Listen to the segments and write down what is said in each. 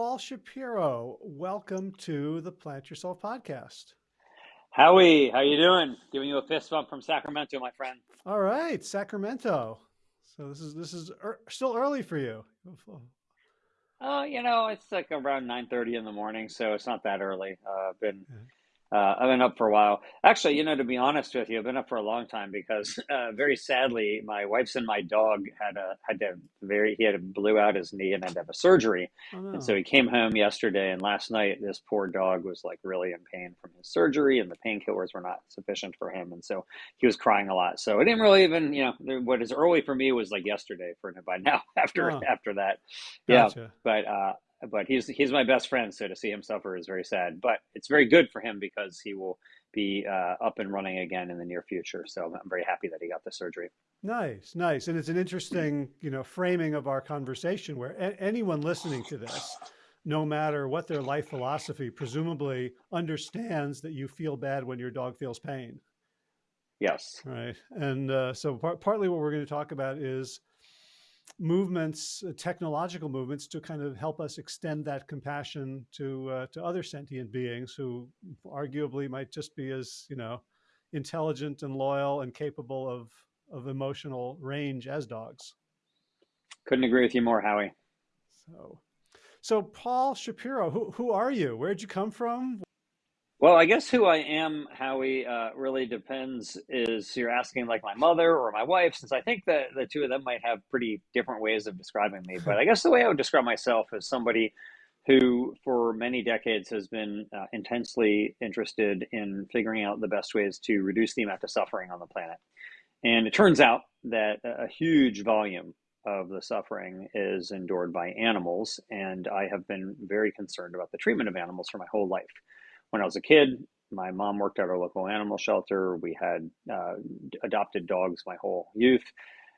Paul Shapiro. Welcome to the Plant Yourself podcast. Howie, how you doing? Giving you a fist bump from Sacramento, my friend. All right, Sacramento. So this is this is er, still early for you. Uh, you know, it's like around nine thirty in the morning, so it's not that early. Uh, I've been uh, I've been up for a while. Actually, you know, to be honest with you, I've been up for a long time because, uh, very sadly, my wife's and my dog had a had to very he had a blew out his knee and had to have a surgery, Oh and so he came home yesterday. And last night, this poor dog was like really in pain from his surgery, and the painkillers were not sufficient for him, and so he was crying a lot. So I didn't really even, you know, what is early for me was like yesterday for him by now. After Oh, after that, yeah, but uh, but he's he's my best friend, so to see him suffer is very sad. But it's very good for him because he will be uh, up and running again in the near future. So I'm very happy that he got the surgery. Nice, nice. And it's an interesting, you know, framing of our conversation where anyone listening to this, no matter what their life philosophy, presumably understands that you feel bad when your dog feels pain, Yes. right? And uh, so par partly what we're going to talk about is movements, uh, technological movements to kind of help us extend that compassion to uh, to other sentient beings who arguably might just be as, you know, intelligent and loyal and capable of of emotional range as dogs. Couldn't agree with you more, Howie. So, so Paul Shapiro, who who are you? Where'd you come from? Well, I guess who I am, Howie, uh, really depends. Is you're asking like my mother or my wife, since I think that the two of them might have pretty different ways of describing me. But I guess the way I would describe myself is somebody who, for many decades, has been uh, intensely interested in figuring out the best ways to reduce the amount of suffering on the planet. And it turns out that a huge volume of the suffering is endured by animals. And I have been very concerned about the treatment of animals for my whole life. When I was a kid, my mom worked at our local animal shelter. We had uh, adopted dogs my whole youth.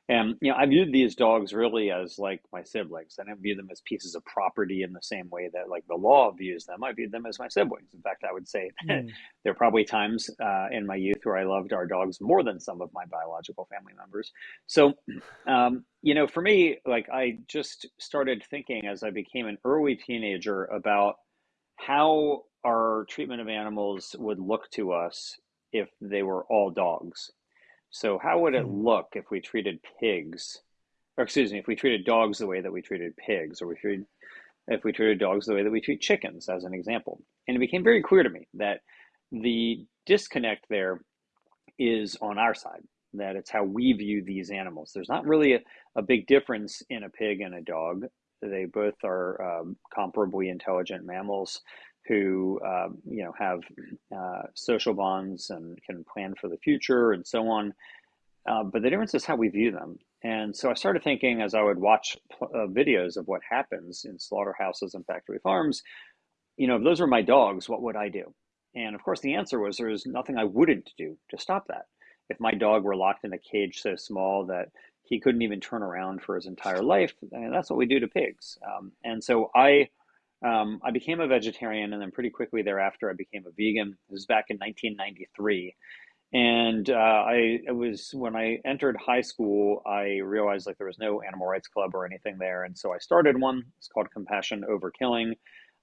And, you know, I viewed these dogs really as like my siblings. I didn't view them as pieces of property in the same way that like the law views them. I viewed them as my siblings. In fact, I would say that Mm, there are probably times uh, in my youth where I loved our dogs more than some of my biological family members. So, um, you know, for me, like I just started thinking as I became an early teenager about how our treatment of animals would look to us if they were all dogs. So, how would it mm, look if we treated pigs, or excuse me, if we treated dogs the way that we treated pigs, or we treated, if we treated dogs the way that we treat chickens, as an example? And it became very clear to me that the disconnect there is on our side, that it's how we view these animals. There's not really a, a big difference in a pig and a dog. They both are um, comparably intelligent mammals who, um, you know, have uh, social bonds and can plan for the future and so on. Uh, but the difference is how we view them. And so I started thinking as I would watch uh, videos of what happens in slaughterhouses and factory farms, you know, if those were my dogs, what would I do? And of course, the answer was there's nothing I wouldn't do to stop that. If my dog were locked in a cage so small that he couldn't even turn around for his entire life, and that's what we do to pigs. Um, and so I, um, I became a vegetarian, and then pretty quickly thereafter, I became a vegan. This was back in 1993, and uh, I it was when I entered high school, I realized like there was no animal rights club or anything there, and so I started one. It's called Compassion Over Killing.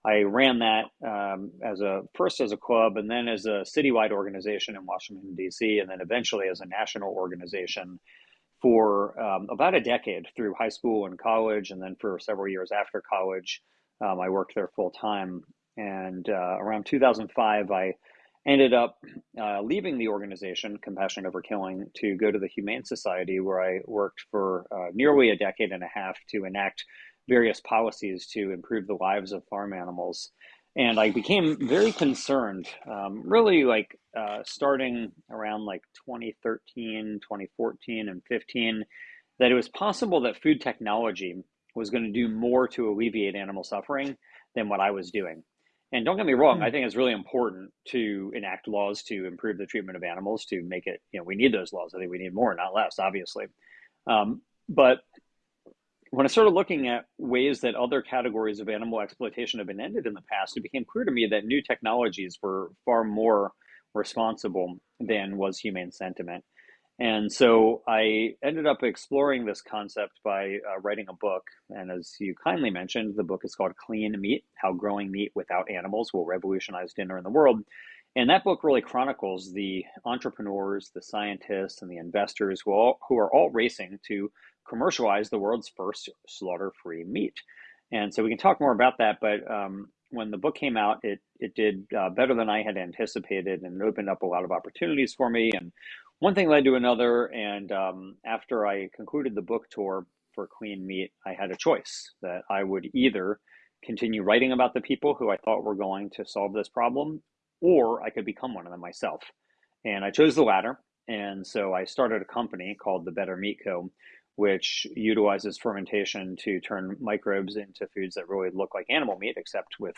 I ran that um, as a first as a club, and then as a citywide organization in Washington D.C., and then eventually as a national organization for um, about a decade through high school and college, and then for several years after college. Um, I worked there full time, and uh, around 2005, I ended up uh, leaving the organization, Compassion Over Killing, to go to the Humane Society, where I worked for uh, nearly a decade and a half to enact various policies to improve the lives of farm animals. And I became very concerned, um, really like uh, starting around like 2013, 2014, and 15, that it was possible that food technology was going to do more to alleviate animal suffering than what I was doing. And don't get me wrong, I mm, think it's really important to enact laws to improve the treatment of animals, to make it, you know, we need those laws. I think we need more, not less, obviously. Um, but when I started looking at ways that other categories of animal exploitation have been ended in the past, it became clear to me that new technologies were far more responsible than was humane sentiment. And so I ended up exploring this concept by uh, writing a book. And as you kindly mentioned, the book is called Clean Meat How Growing Meat Without Animals Will Revolutionize Dinner in the World. And that book really chronicles the entrepreneurs, the scientists, and the investors who, all, who are all racing to commercialize the world's first slaughter free meat. And so we can talk more about that. But um, when the book came out, it, it did uh, better than I had anticipated and it opened up a lot of opportunities for me. And one thing led to another, and um, after I concluded the book tour for Clean Meat, I had a choice that I would either continue writing about the people who I thought were going to solve this problem, or I could become one of them myself. And I chose the latter. And so I started a company called the Better Meat Co., which utilizes fermentation to turn microbes into foods that really look like animal meat, except with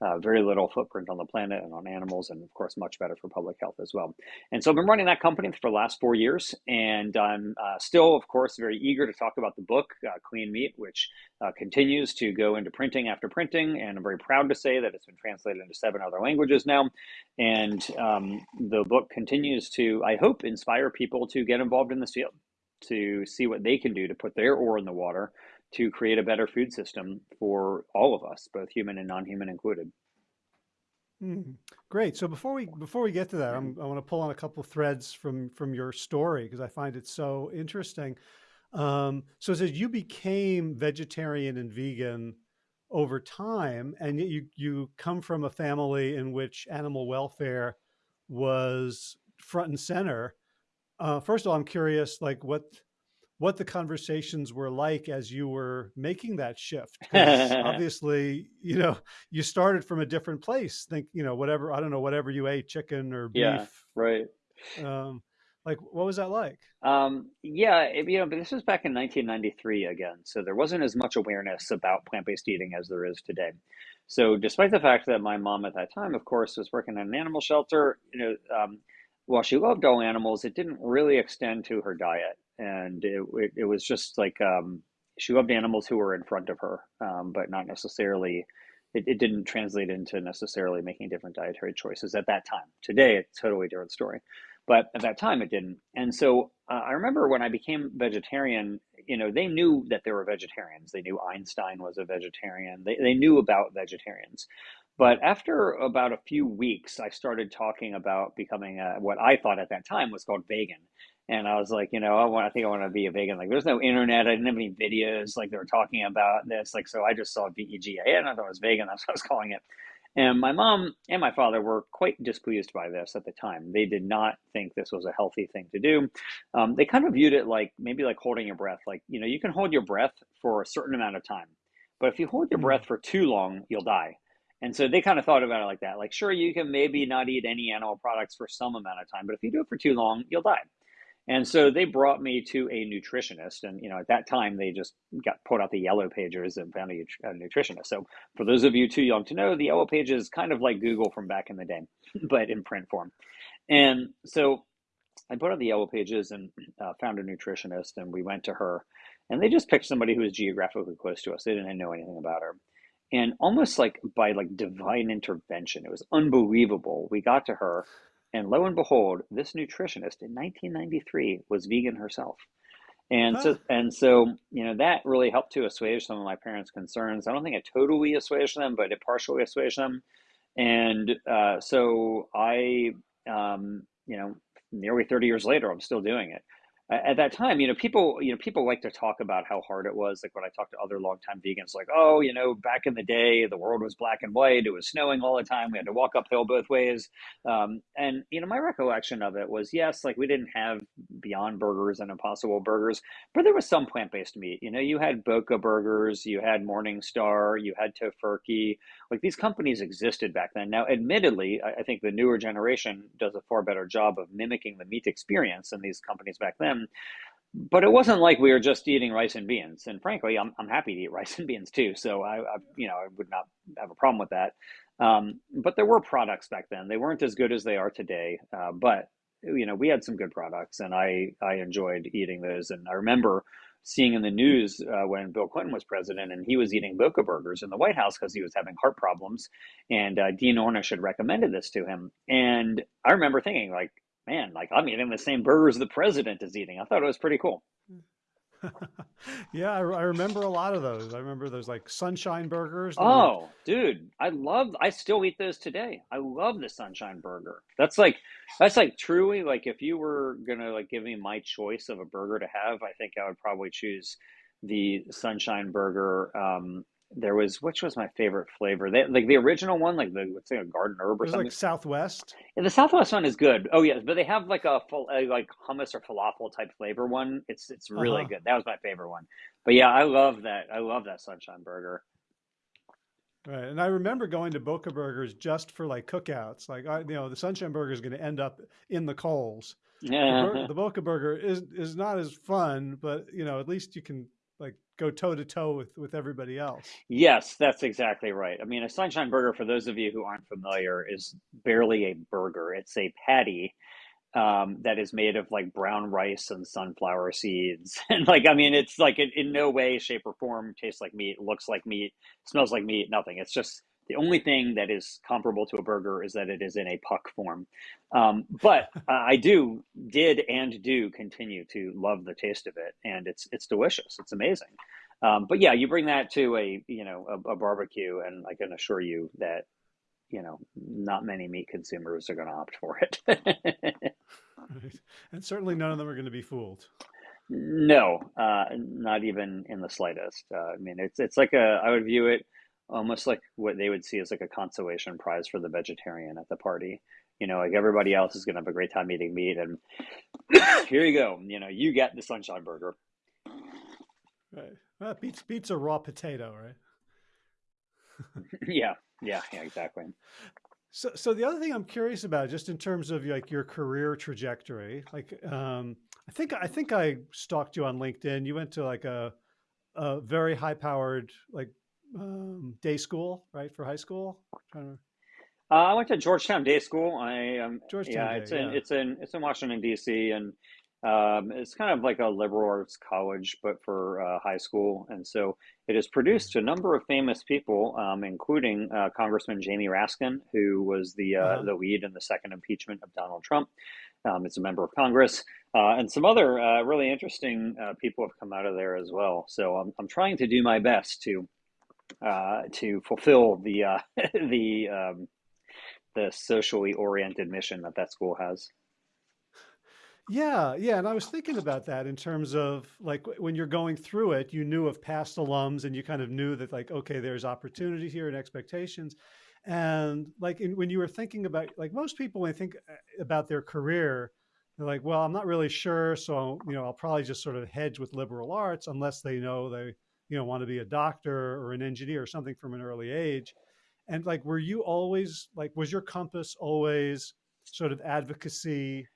uh, very little footprint on the planet and on animals, and of course, much better for public health as well. And so I've been running that company for the last four years, and I'm uh, still, of course, very eager to talk about the book, uh, Clean Meat, which uh, continues to go into printing after printing. And I'm very proud to say that it's been translated into seven other languages now. And um, the book continues to, I hope, inspire people to get involved in this field, to see what they can do to put their oar in the water to create a better food system for all of us, both human and non-human included. Mm, great. So before we before we get to that, I'm, i want to pull on a couple threads from from your story because I find it so interesting. Um, so it says you became vegetarian and vegan over time, and you you come from a family in which animal welfare was front and center. Uh, first of all, I'm curious, like what what the conversations were like as you were making that shift. obviously, you know, you started from a different place. Think, you know, whatever, I don't know, whatever you ate, chicken or beef. Yeah, right. Um, like, what was that like? Um, yeah, it, you know, but this was back in 1993 again. So there wasn't as much awareness about plant-based eating as there is today. So despite the fact that my mom at that time, of course, was working in an animal shelter, you know, um, while she loved all animals, it didn't really extend to her diet and it, it, it was just like um, she loved animals who were in front of her, um, but not necessarily. It, it didn't translate into necessarily making different dietary choices at that time. Today, it's a totally different story, but at that time, it didn't. And so uh, I remember when I became vegetarian, you know, they knew that there were vegetarians. They knew Einstein was a vegetarian. They they knew about vegetarians. But after about a few weeks, I started talking about becoming a, what I thought at that time was called vegan. And I was like, you know, I want, I think I want to be a vegan. Like, there's no internet. I didn't have any videos. Like, they were talking about this. Like, so I just saw VEGA and I thought it was vegan. That's what I was calling it. And my mom and my father were quite displeased by this at the time. They did not think this was a healthy thing to do. Um, they kind of viewed it like maybe like holding your breath. Like, you know, you can hold your breath for a certain amount of time, but if you hold your hmm. breath for too long, you'll die. And so they kind of thought about it like that. Like, sure, you can maybe not eat any animal products for some amount of time, but if you do it for too long, you'll die. And so they brought me to a nutritionist. And, you know, at that time, they just got put out the yellow pages and found a, a nutritionist. So for those of you too young to know, the yellow page is kind of like Google from back in the day, but in print form. And so I put out the yellow pages and uh, found a nutritionist, and we went to her. And they just picked somebody who was geographically close to us. They didn't know anything about her. And almost like by like divine intervention, it was unbelievable. We got to her and lo and behold, this nutritionist in 1993 was vegan herself. And huh. so, and so, you know, that really helped to assuage some of my parents' concerns. I don't think it totally assuaged them, but it partially assuaged them. And uh, so I, um, you know, nearly 30 years later, I'm still doing it at that time, you know, people, you know, people like to talk about how hard it was. Like when I talk to other longtime vegans, like, oh, you know, back in the day, the world was black and white. It was snowing all the time. We had to walk uphill both ways. Um, and you know, my recollection of it was, yes, like we didn't have Beyond Burgers and Impossible Burgers, but there was some plant based meat. You know, you had Boca Burgers, you had Morningstar, you had Tofurky. Like these companies existed back then. Now, admittedly, I, I think the newer generation does a far better job of mimicking the meat experience than these companies back then but it wasn't like we were just eating rice and beans. And frankly, I'm, I'm happy to eat rice and beans too. So I, I you know, I would not have a problem with that. Um, but there were products back then. They weren't as good as they are today. Uh, but you know, we had some good products, and I I enjoyed eating those. And I remember seeing in the news uh, when Bill Clinton was president, and he was eating Boca burgers in the White House because he was having heart problems, and uh, Dean Ornish had recommended this to him. And I remember thinking, like, man, like I'm eating the same burgers the president is eating. I thought it was pretty cool. yeah, I, I, remember a lot of those. I remember those like sunshine burgers. Oh, dude, I love. I still eat those today. I love the sunshine burger. That's like, that's like truly like if you were gonna like give me my choice of a burger to have, I think I would probably choose the sunshine burger um, there was which was my favorite flavor. They, like the original one, like the let's say a garden herb or something. Like Southwest. Yeah, the Southwest one is good. Oh yes, but they have like a, a like hummus or falafel type flavor one. It's it's really uh-huh. good. That was my favorite one. But yeah, I love that. I love that sunshine burger. Right, and I remember going to Boca Burgers just for like cookouts. Like, I, you know, the Sunshine Burger is going to end up in the coals. Yeah. The, the Boca Burger is is not as fun, but you know, at least you can go toe to toe with with everybody else. Yes, that's exactly right. I mean, a sunshine burger for those of you who aren't familiar is barely a burger. It's a patty um, that is made of like brown rice and sunflower seeds, and like I mean, it's like in no way, shape, or form tastes like meat, looks like meat, smells like meat, nothing. It's just the only thing that is comparable to a burger is that it is in a puck form. Um, but uh, I do, did, and do continue to love the taste of it, and it's it's delicious. It's amazing. Um, but yeah, you bring that to a you know a, a barbecue, and I can assure you that you know not many meat consumers are going to opt for it. and certainly none of them are going to be fooled. No, uh, not even in the slightest. Uh, I mean, it's it's like a I would view it almost like what they would see as like a consolation prize for the vegetarian at the party. You know, like everybody else is going to have a great time eating meat, and here you go. You know, you get the sunshine burger. Right. Well, beats beats a raw potato, right? yeah, yeah, yeah, exactly. So, so the other thing I'm curious about, just in terms of like your career trajectory, like um, I think I think I stalked you on LinkedIn. You went to like a a very high powered like um, day school, right, for high school? To... Uh, I went to Georgetown Day School. I um, Georgetown yeah, Day, it's in yeah. it's in it's in Washington D.C. and um, it's kind of like a liberal arts college, but for uh, high school. And so it has produced a number of famous people, um, including uh, Congressman Jamie Raskin, who was the uh, uh-huh. the lead in the second impeachment of Donald Trump. Um, it's a member of Congress, uh, and some other uh, really interesting uh, people have come out of there as well. So I'm I'm trying to do my best to uh, to fulfill the uh, the um, the socially oriented mission that that school has. Yeah, yeah, and I was thinking about that in terms of like when you're going through it, you knew of past alums, and you kind of knew that like okay, there's opportunity here and expectations, and like in, when you were thinking about like most people when they think uh, about their career, they're like, well, I'm not really sure, so you know, I'll probably just sort of hedge with liberal arts unless they know they you know want to be a doctor or an engineer or something from an early age. And like were you always like was your compass always sort of advocacy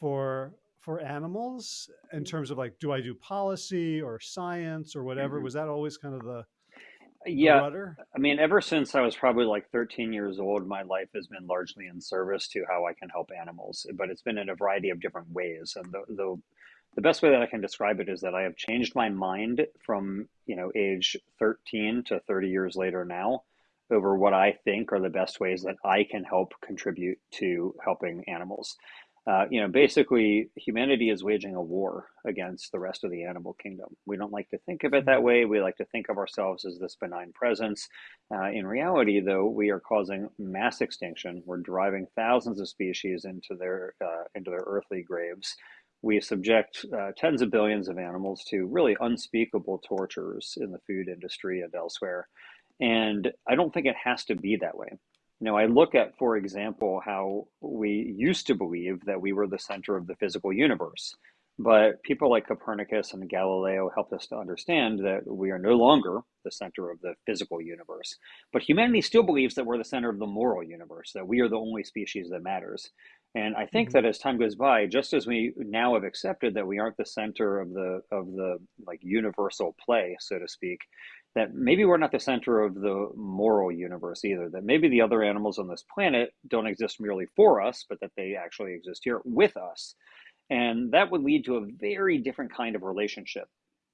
for for animals in terms of like do i do policy or science or whatever? Mm-hmm. was that always kind of the yeah i mean ever since i was probably like 13 years old my life has been largely in service to how i can help animals but it's been in a variety of different ways. And the, the the best way that I can describe it is that I have changed my mind from, you know, age 13 to 30 years later now over what I think are the best ways that I can help contribute to helping animals. Uh, you know, basically, humanity is waging a war against the rest of the animal kingdom. We don't like to think of it that way. We like to think of ourselves as this benign presence. Uh, in reality, though, we are causing mass extinction. We're driving thousands of species into their uh, into their earthly graves we subject uh, tens of billions of animals to really unspeakable tortures in the food industry and elsewhere. And I don't think it has to be that way. You know, I look at, for example, how we used to believe that we were the center of the physical universe. But people like Copernicus and Galileo helped us to understand that we are no longer the center of the physical universe. But humanity still believes that we're the center of the moral universe, that we are the only species that matters. And I think mm-hmm. that as time goes by, just as we now have accepted that we aren't the center of the of the like universal play, so to speak, that maybe we're not the center of the moral universe either. That maybe the other animals on this planet don't exist merely for us, but that they actually exist here with us. And that would lead to a very different kind of relationship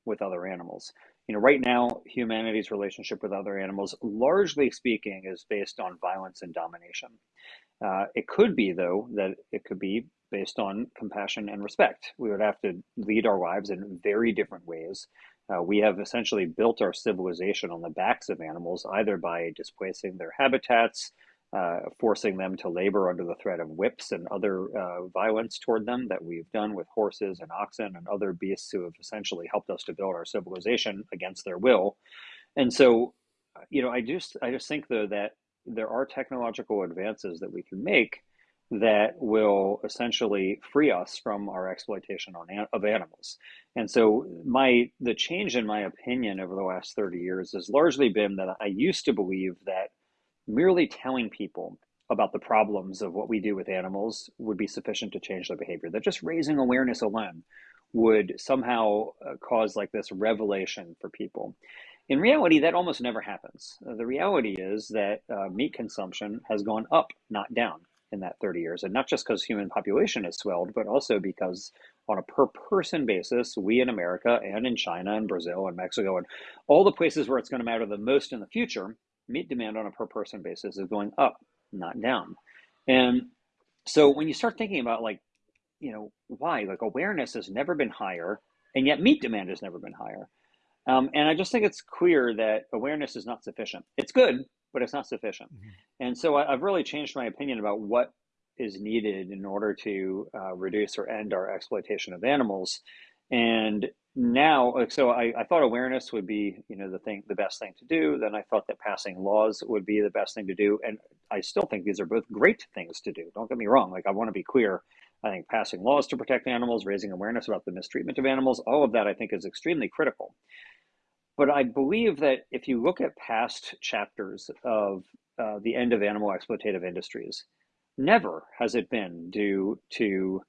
with other animals. You know, right now, humanity's relationship with other animals, largely speaking, is based on violence and domination. Uh, it could be, though, that it could be based on compassion and respect. We would have to lead our lives in very different ways. Uh, we have essentially built our civilization on the backs of animals, either by displacing their habitats, uh, forcing them to labor under the threat of whips and other uh, violence toward them that we've done with horses and oxen and other beasts who have essentially helped us to build our civilization against their will. And so, you know, I just I just think though that there are technological advances that we can make that will essentially free us from our exploitation on, of animals. And so my the change in my opinion over the last 30 years has largely been that I used to believe that merely telling people about the problems of what we do with animals would be sufficient to change their behavior. That just raising awareness alone would somehow uh, cause like this revelation for people. In reality, that almost never happens. Uh, the reality is that uh, meat consumption has gone up, not down, in that 30 years. And not just because human population has swelled, but also because on a per person basis, we in America and in China and Brazil and Mexico and all the places where it's going to matter the most in the future meat demand on a per person basis is going up, not down. And so when you start thinking about like, you know, why like awareness has never been higher, and yet meat demand has never been higher. Um, and I just think it's clear that awareness is not sufficient. It's good, but it's not sufficient. Mm-hmm. And so I, have really changed my opinion about what is needed in order to uh, reduce or end our exploitation of animals. And now so I, I thought awareness would be you know the thing the best thing to do then i thought that passing laws would be the best thing to do and i still think these are both great things to do don't get me wrong like i want to be clear i think passing laws to protect animals raising awareness about the mistreatment of animals all of that i think is extremely critical but i believe that if you look at past chapters of uh, the end of animal exploitative industries never has it been due to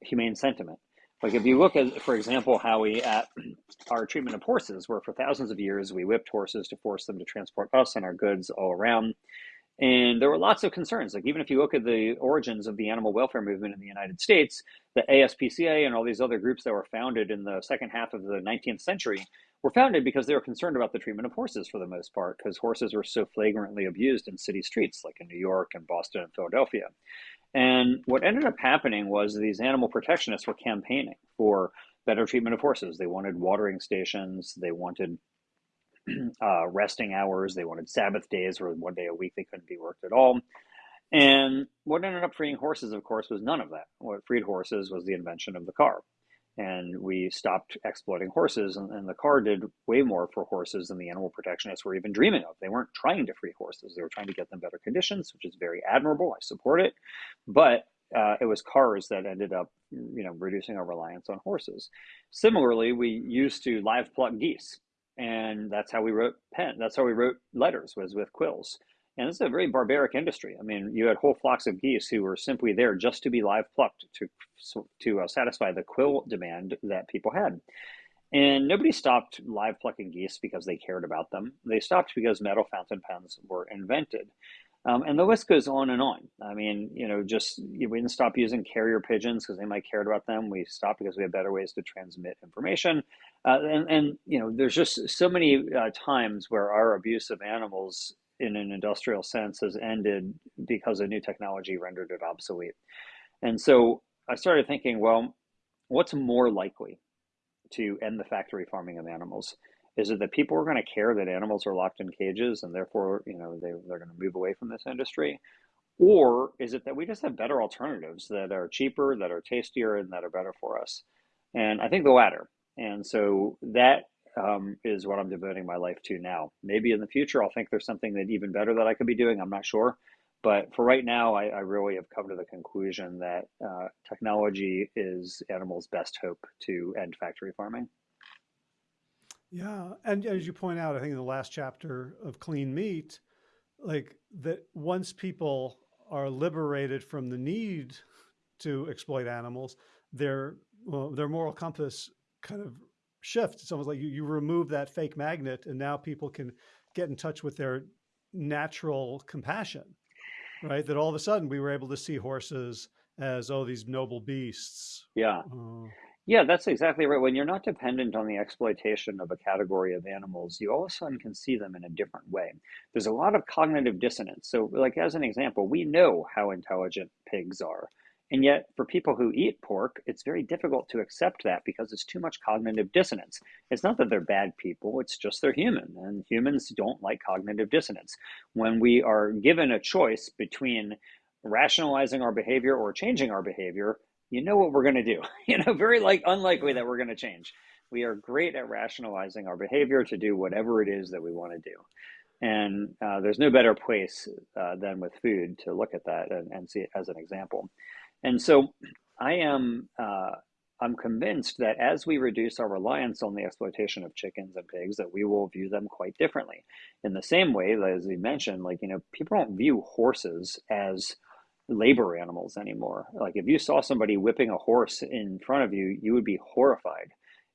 humane sentiment like if you look at, for example, how we at our treatment of horses, where for thousands of years we whipped horses to force them to transport us and our goods all around. And there were lots of concerns. Like even if you look at the origins of the animal welfare movement in the United States, the ASPCA and all these other groups that were founded in the second half of the 19th century were founded because they were concerned about the treatment of horses for the most part, because horses were so flagrantly abused in city streets like in New York and Boston and Philadelphia. And what ended up happening was these animal protectionists were campaigning for better treatment of horses. They wanted watering stations, they wanted uh, resting hours, they wanted Sabbath days where one day a week they couldn't be worked at all. And what ended up freeing horses, of course, was none of that. What freed horses was the invention of the car. And we stopped exploiting horses and, and, the car did way more for horses than the animal protectionists were even dreaming of. They weren't trying to free horses. They were trying to get them better conditions which is very admirable. I support it. But uh, it was cars that ended up you know reducing our reliance on horses. Similarly we used to live pluck geese and that's how we wrote pen that's how we wrote letters was with quills and this is a very barbaric industry. I mean, you had whole flocks of geese who were simply there just to be live plucked to to uh, satisfy the quill demand that people had. And nobody stopped live plucking geese because they cared about them. They stopped because metal fountain pens were invented. Um, and the list goes on and on. I mean, you know, just we didn't stop using carrier pigeons because they might cared about them. We stopped because we have better ways to transmit information. Uh, and, and, you know, there's just so many uh, times where our abuse of animals in an industrial sense has ended because a new technology rendered it obsolete. And so I started thinking, well, what's more likely to end the factory farming of animals? Is it that people are going to care that animals are locked in cages and therefore, you know, they, they're going to move away from this industry? Or is it that we just have better alternatives that are cheaper, that are tastier, and that are better for us? And I think the latter. And so that um, is what I'm devoting my life to now. Maybe in the future, I'll think there's something that even better that I could be doing. I'm not sure. But for right now, I, I really have come to the conclusion that uh, technology is animals' best hope to end factory farming. Yeah, and as you point out, I think in the last chapter of Clean Meat, like that once people are liberated from the need to exploit animals, their well, their moral compass kind of shifts. It's almost like you, you remove that fake magnet and now people can get in touch with their natural compassion, right? That all of a sudden we were able to see horses as, oh, these noble beasts. Yeah. Uh, yeah, that's exactly right. When you're not dependent on the exploitation of a category of animals, you all of a sudden can see them in a different way. There's a lot of cognitive dissonance. So, like as an example, we know how intelligent pigs are And yet, for people who eat pork, it's very difficult to accept that because it's too much cognitive dissonance. It's not that they're bad people, it's just they're human. And humans don't like cognitive dissonance. When we are given a choice between rationalizing our behavior or changing our behavior, you know what we're going to do. You know, very like unlikely that we're going to change. We are great at rationalizing our behavior to do whatever it is that we want to do. And uh, there's no better place uh, than with food to look at that and, and see it as an example. And so I am uh, I'm convinced that as we reduce our reliance on the exploitation of chickens and pigs, that we will view them quite differently. In the same way, as we mentioned, like you know, people don't view horses as labor animals anymore. Like if you saw somebody whipping a horse in front of you, you would be horrified.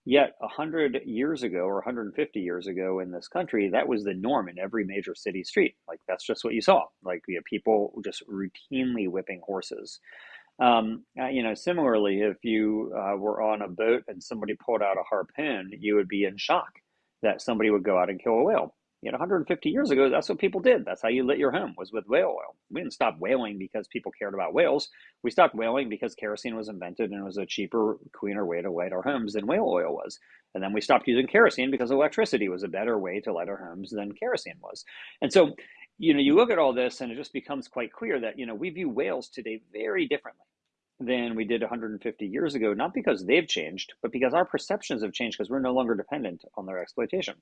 Yet 100 years ago or 150 years ago in this country, that was the norm in every major city street. Like that's just what you saw. Like you people just routinely whipping horses. Um, uh, you know, similarly, if you uh, were on a boat and somebody pulled out a harpoon, you would be in shock that somebody would go out and kill a whale. You know, 150 years ago, that's what people did. That's how you lit your home was with whale oil. We didn't stop whaling because people cared about whales. We stopped whaling because kerosene was invented and it was a cheaper, cleaner way to light our homes than whale oil was. And then we stopped using kerosene because electricity was a better way to light our homes than kerosene was. And so, you know, you look at all this and it just becomes quite clear that, you know, we view whales today very differently than we did 150 years ago, not because they've changed, but because our perceptions have changed because we're no longer dependent on their exploitation.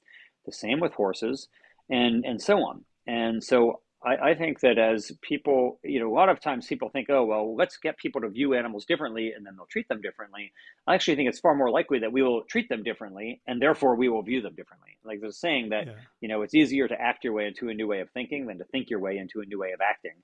The same with horses and, and so on. And so I, I think that as people, you know, a lot of times people think, oh, well, let's get people to view animals differently and then they'll treat them differently. I actually think it's far more likely that we will treat them differently and therefore we will view them differently. Like there's a saying that, yeah. you know, it's easier to act your way into a new way of thinking than to think your way into a new way of acting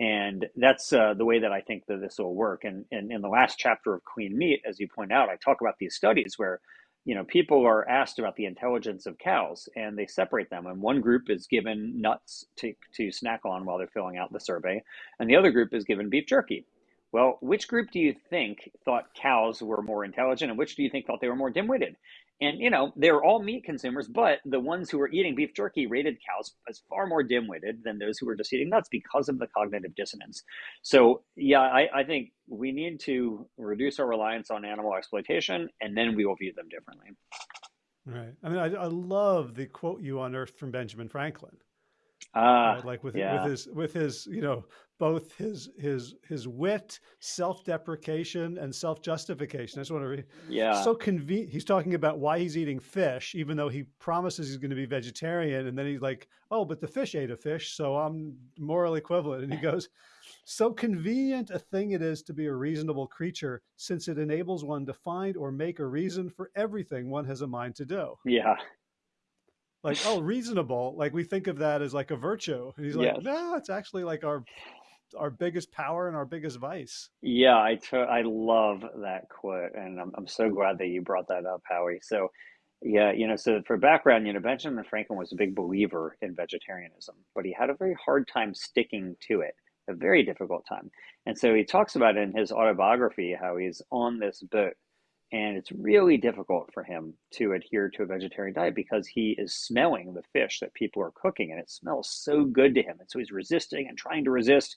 and that's uh, the way that I think that this will work. And, and in the last chapter of Clean Meat, as you point out, I talk about these studies where you know people are asked about the intelligence of cows, and they separate them. And one group is given nuts to to snack on while they're filling out the survey, and the other group is given beef jerky. Well, which group do you think thought cows were more intelligent, and which do you think thought they were more dim-witted? And you know, they're all meat consumers, but the ones who were eating beef jerky rated cows as far more dim-witted than those who were just eating nuts because of the cognitive dissonance. So yeah, I, I think we need to reduce our reliance on animal exploitation, and then we will view them differently. Right. I mean, I, I love the quote you unearthed from Benjamin Franklin. Ah, right? like with yeah. with his with his you know both his his his wit, self-deprecation, and self-justification. I just want to read. Yeah. So convenient. He's talking about why he's eating fish, even though he promises he's going to be vegetarian, and then he's like, "Oh, but the fish ate a fish, so I'm moral equivalent." And he goes, "So convenient a thing it is to be a reasonable creature, since it enables one to find or make a reason for everything one has a mind to do." Yeah like oh reasonable. Like we think of that as like a virtue and he's like yes. no it's actually like our our biggest power and our biggest vice. Yeah i t- i love that quote and I'm, I'm so glad that you brought that up howie. So yeah you know so for background you know benjamin franklin was a big believer in vegetarianism but he had a very hard time sticking to it a very difficult time. And so he talks about in his autobiography how he's on this boat and it's really difficult for him to adhere to a vegetarian diet because he is smelling the fish that people are cooking and it smells so good to him. And so he's resisting and trying to resist.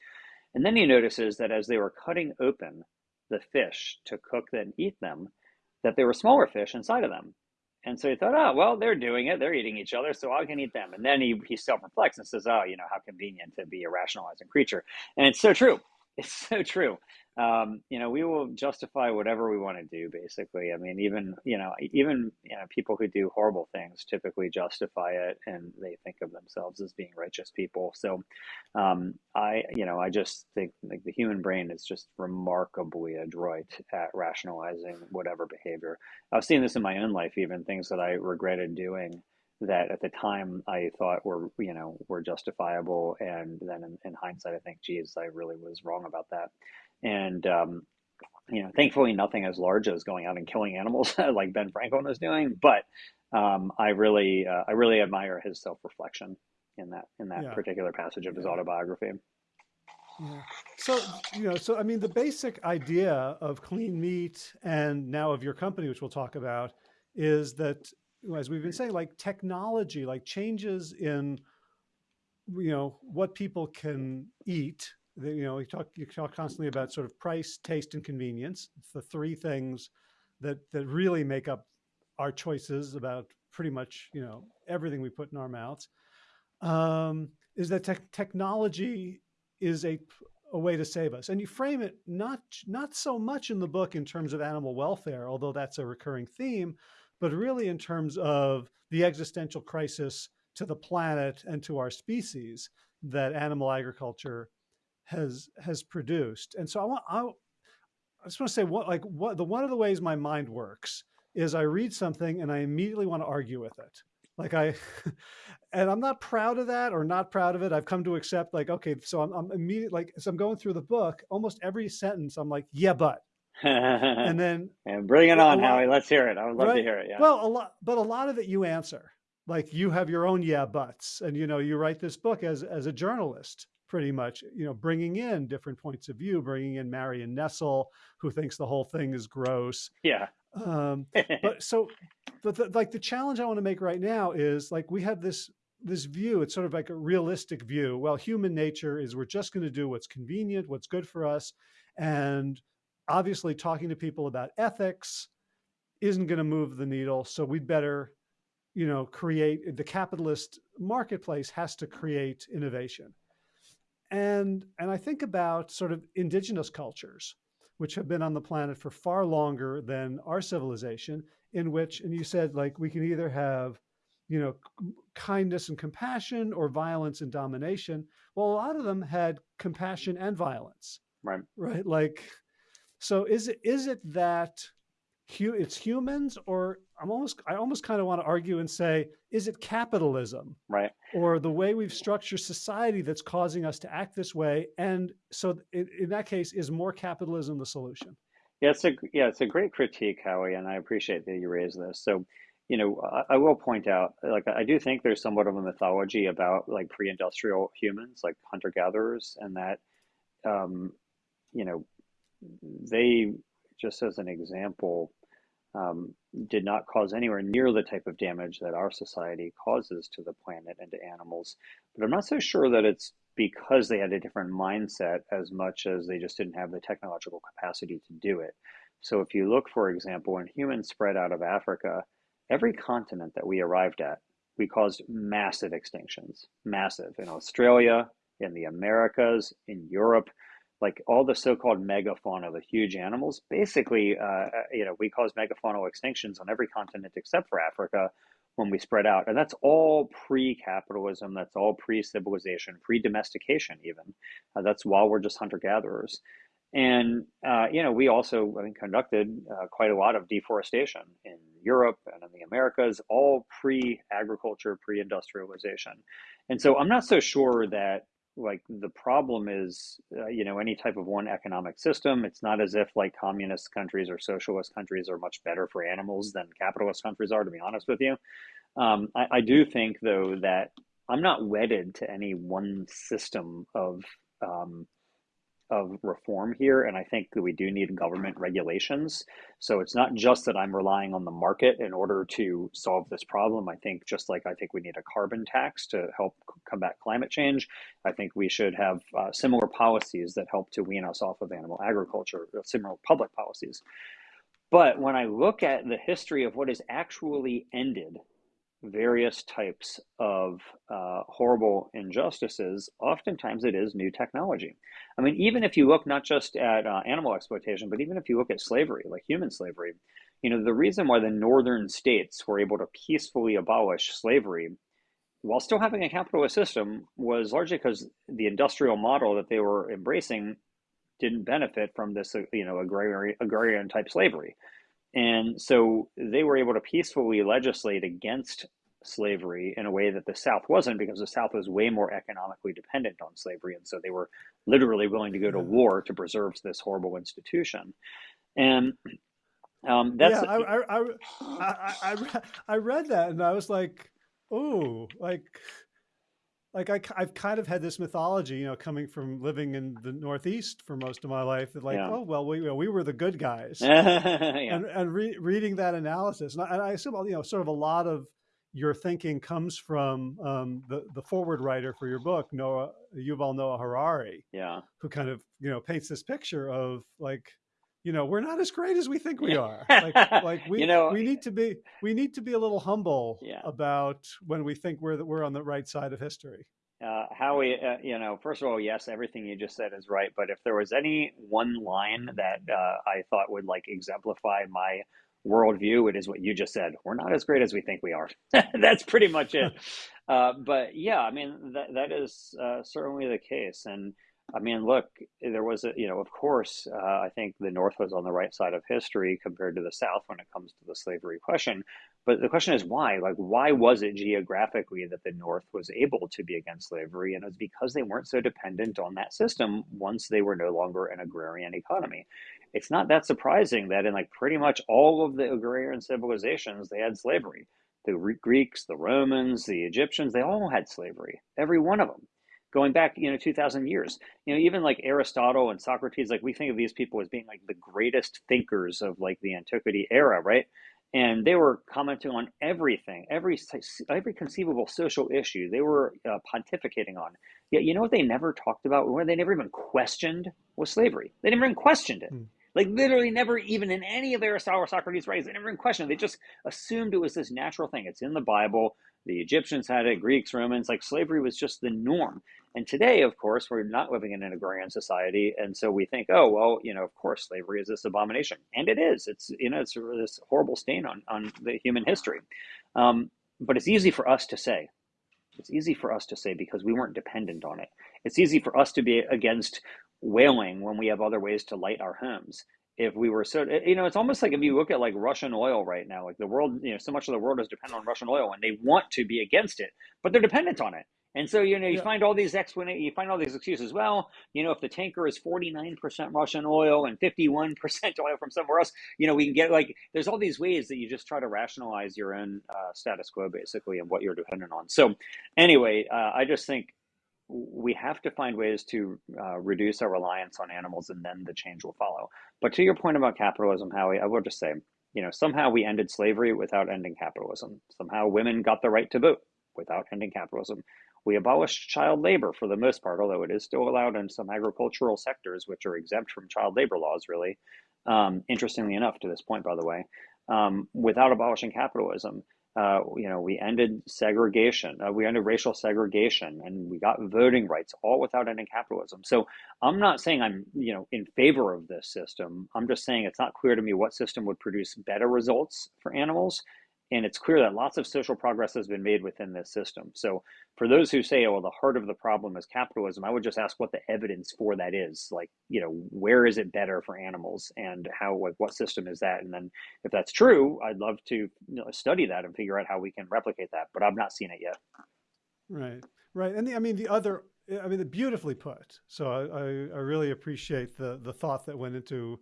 And then he notices that as they were cutting open the fish to cook and eat them, that there were smaller fish inside of them. And so he thought, oh, well, they're doing it. They're eating each other, so I can eat them. And then he, he self reflects and says, oh, you know, how convenient to be a rationalizing creature. And it's so true. It's so true um, you know, we will justify whatever we want to do, basically. I mean, even, you know, even, you know, people who do horrible things typically justify it and they think of themselves as being righteous people. So, um, I, you know, I just think like the human brain is just remarkably adroit at rationalizing whatever behavior. I've seen this in my own life, even things that I regretted doing that at the time I thought were you know were justifiable, and then in, in hindsight I think, geez, I really was wrong about that and um, you know, thankfully nothing as large as going out and killing animals like Ben Franklin was doing. But um, I really, uh, I really admire his self reflection in that in that yeah. particular passage of his autobiography. Yeah. So you know, so I mean, the basic idea of clean meat and now of your company, which we'll talk about, is that as we've been saying, like technology, like changes in you know what people can eat You know, we talk you talk constantly about sort of price, taste, and convenience. It's the three things that that really make up our choices about pretty much you know everything we put in our mouths. Um, is that te technology is a a way to save us, and you frame it not not so much in the book in terms of animal welfare, although that's a recurring theme, but really in terms of the existential crisis to the planet and to our species that animal agriculture has has produced. And so I want I, I just want to say what like what the one of the ways my mind works is I read something and I immediately want to argue with it. Like I, and I'm not proud of that or not proud of it. I've come to accept like, okay, so I'm, I'm immediately like, as I'm going through the book, almost every sentence, I'm like, yeah, but, and then and bring it on, lot, Howie. Let's hear it. I would love right? to hear it. Yeah. Well, a lot, but a lot of it you answer. Like you have your own yeah buts, and you know you write this book as as a journalist, pretty much. You know, bringing in different points of view, bringing in Marion Nestle, who thinks the whole thing is gross. Yeah. Um, but so, but the, like the challenge I want to make right now is like we have this this view. It's sort of like a realistic view. Well, human nature is we're just going to do what's convenient, what's good for us, and obviously talking to people about ethics isn't going to move the needle. So we'd better, you know, create the capitalist marketplace has to create innovation. And, and I think about sort of indigenous cultures, which have been on the planet for far longer than our civilization, in which, and you said like, we can either have, you know, kindness and compassion or violence and domination. Well, a lot of them had compassion and violence. Right. Right. Like, so is it is it that it's humans or I'm almost I almost kind of want to argue and say is it capitalism? Right. Or the way we've structured society that's causing us to act this way and so in, in that case is more capitalism the solution? Yeah it's a yeah it's a great critique Howie and I appreciate that you raised this. So you know I, I will point out like I do think there's somewhat of a mythology about like pre-industrial humans like hunter gatherers and that um, you know they, just as an example, um, did not cause anywhere near the type of damage that our society causes to the planet and to animals. But I'm not so sure that it's because they had a different mindset as much as they just didn't have the technological capacity to do it. So if you look, for example, when humans spread out of Africa, every continent that we arrived at, we caused massive extinctions, massive in Australia, in the Americas, in Europe like all the so-called megafauna, the huge animals, basically, uh, uh, you know, we cause megafaunal extinctions on every continent except for Africa when we spread out. And that's all pre-capitalism. That's all pre-civilization, pre-domestication even. Uh, that's while we're just hunter-gatherers. And, uh, you know, we also I mean, conducted uh, quite a lot of deforestation in Europe and in the Americas, all pre-agriculture, pre-industrialization. And so I'm not so sure that like the problem is uh, you know any type of one economic system it's not as if like communist countries or socialist countries are much better for animals than capitalist countries are to be honest with you. Um, I, I, do think though that i'm not wedded to any one system of um, of reform here, and I think that we do need government regulations. So it's not just that I'm relying on the market in order to solve this problem. I think just like I think we need a carbon tax to help combat climate change, I think we should have uh, similar policies that help to wean us off of animal agriculture, uh, similar public policies. But when I look at the history of what has actually ended various types of uh, horrible injustices, oftentimes it is new technology. I mean, even if you look not just at uh, animal exploitation, but even if you look at slavery, like human slavery, you know, the reason why the northern states were able to peacefully abolish slavery while still having a capitalist system was largely because the industrial model that they were embracing didn't benefit from this, uh, you know, agrarian, agrarian type slavery. And so they were able to peacefully legislate against slavery in a way that the South wasn't because the South was way more economically dependent on slavery. And so they were literally willing to go to war to preserve this horrible institution. And um, that's. Yeah, I, I, I, I, I read that and I was like, oh, like like I, I've kind of had this mythology, you know, coming from living in the Northeast for most of my life that like, yeah. oh, well, we, we were the good guys yeah. and, and re reading that analysis. And I, and I assume, you know, sort of a lot of, your thinking comes from um, the the forward writer for your book, Noah Yuval Noah Harari. Yeah. Who kind of you know paints this picture of like you know we're not as great as we think we are like like we you know we need to be we need to be a little humble yeah. about when we think we're we're on the right side of history uh, Howie, uh, you know, first of all, yes, everything you just said is right. But if there was any one line that uh, I thought would like exemplify my worldview, it is what you just said. We're not as great as we think we are. That's pretty much it. Uh, but yeah, I mean, that, that is uh, certainly the case. And I mean, look, there was a, you know, of course, uh, I think the North was on the right side of history compared to the South when it comes to the slavery question. But the question is why? Like, why was it geographically that the North was able to be against slavery? And it was because they weren't so dependent on that system once they were no longer an agrarian economy. It's not that surprising that in like pretty much all of the agrarian civilizations, they had slavery. The Greeks, the Romans, the Egyptians, they all had slavery, every one of them going back, you know, 2000 years. You know, even like Aristotle and Socrates, like we think of these people as being like the greatest thinkers of like the antiquity era, right? And they were commenting on everything, every every conceivable social issue. They were uh, pontificating on. Yet, you know what they never talked about, or they never even questioned, was slavery. They never even questioned it. Mm. Like literally, never even in any of Aristotle or Socrates' writings, they never even questioned. It. They just assumed it was this natural thing. It's in the Bible. The Egyptians had it, Greeks, Romans. Like slavery was just the norm. And today, of course, we're not living in an agrarian society, and so we think, oh well, you know, of course, slavery is this abomination, and it is. It's you know, it's this horrible stain on on the human history. Um, but it's easy for us to say. It's easy for us to say because we weren't dependent on it. It's easy for us to be against whaling when we have other ways to light our homes if we were so you know it's almost like if you look at like russian oil right now like the world you know so much of the world is dependent on russian oil and they want to be against it but they're dependent on it and so, you know, you yeah. find all these explanations, you find all these excuses. Well, you know, if the tanker is 49% Russian oil and 51% oil from somewhere else, you know, we can get like, there's all these ways that you just try to rationalize your own uh, status quo, basically, and what you're dependent on. So, anyway, uh, I just think we have to find ways to uh, reduce our reliance on animals and then the change will follow. But to your point about capitalism, Howie, I will just say, you know, somehow we ended slavery without ending capitalism. Somehow women got the right to vote without ending capitalism. We abolished child labor for the most part, although it is still allowed in some agricultural sectors, which are exempt from child labor laws, really. Um, interestingly enough, to this point, by the way, um, without abolishing capitalism, uh, you know, we ended segregation, uh, we ended racial segregation, and we got voting rights, all without ending capitalism. So I'm not saying I'm, you know, in favor of this system. I'm just saying it's not clear to me what system would produce better results for animals and it's clear that lots of social progress has been made within this system. So, for those who say, oh, well, the heart of the problem is capitalism, I would just ask what the evidence for that is. Like, you know, where is it better for animals and how, like, what system is that? And then if that's true, I'd love to you know, study that and figure out how we can replicate that, but I've not seen it yet. Right, right. And the, I mean, the other, I mean, beautifully put. So I, I, I really appreciate the, the thought that went into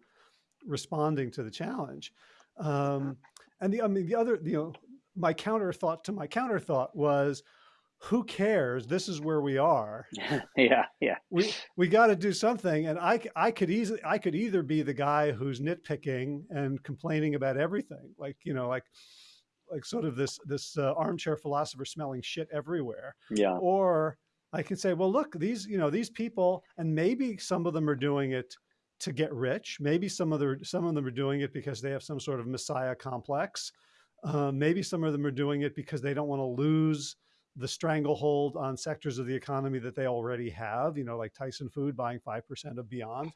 responding to the challenge. Um, and the, I mean, the other, you know, my counter thought to my counter thought was, who cares? This is where we are. yeah, yeah. We we got to do something, and I I could easily I could either be the guy who's nitpicking and complaining about everything, like you know, like like sort of this this uh, armchair philosopher smelling shit everywhere. Yeah. Or I can say, well, look, these you know these people, and maybe some of them are doing it to get rich. Maybe some of, the, some of them are doing it because they have some sort of messiah complex. Uh, maybe some of them are doing it because they don't want to lose the stranglehold on sectors of the economy that they already have, you know, like Tyson Food buying 5% of Beyond.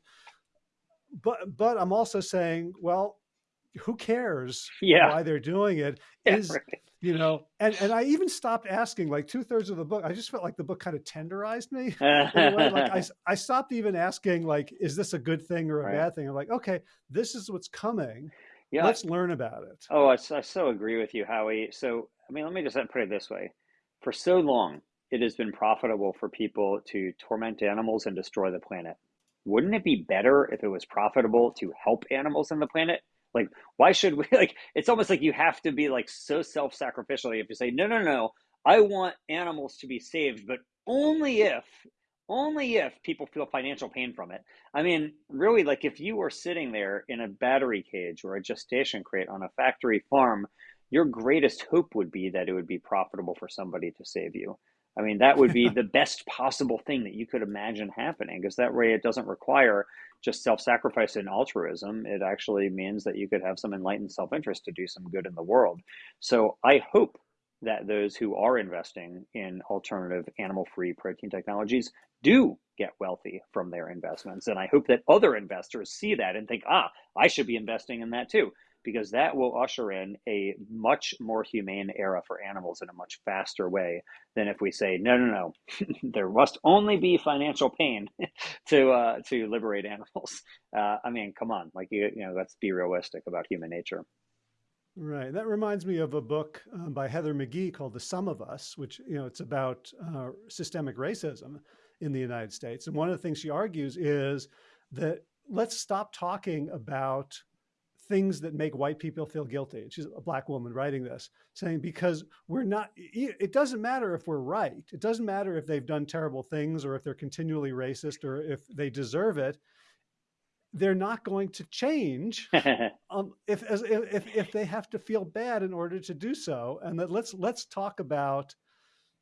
But, but I'm also saying, well, who cares yeah. why they're doing it? Yeah, is right you know? And and i even stopped asking like two-thirds of the book i just felt like the book kind of tenderized me like I, I stopped even asking like is this a good thing or a right. bad thing? I'm like okay this is what's coming. Yeah. Let's learn about it. Oh I, I so agree with you howie. So i mean let me just uh, put it this way. For so long it has been profitable for people to torment animals and destroy the planet. Wouldn't it be better if it was profitable to help animals in the planet like, why should we like it's almost like you have to be like so self-sacrificial. If you say, no, no, no, I want animals to be saved, but only if only if people feel financial pain from it. I mean, really, like if you were sitting there in a battery cage or a gestation crate on a factory farm, your greatest hope would be that it would be profitable for somebody to save you. I mean, that would be the best possible thing that you could imagine happening because that way it doesn't require just self sacrifice and altruism. It actually means that you could have some enlightened self interest to do some good in the world. So I hope that those who are investing in alternative animal free protein technologies do get wealthy from their investments. And I hope that other investors see that and think, ah, I should be investing in that too because that will usher in a much more humane era for animals in a much faster way than if we say no no no there must only be financial pain to uh, to liberate animals uh, i mean come on like you, you know let's be realistic about human nature Right. That reminds me of a book um, by Heather McGhee called The Sum of Us, which, you know, it's about uh, systemic racism in the United States. And one of the things she argues is that let's stop talking about things that make white people feel guilty. She's a black woman writing this, saying, because we're not, it doesn't matter if we're right. It doesn't matter if they've done terrible things or if they're continually racist or if they deserve it. They're not going to change um, if, as, if, if they have to feel bad in order to do so. And that let's, let's talk about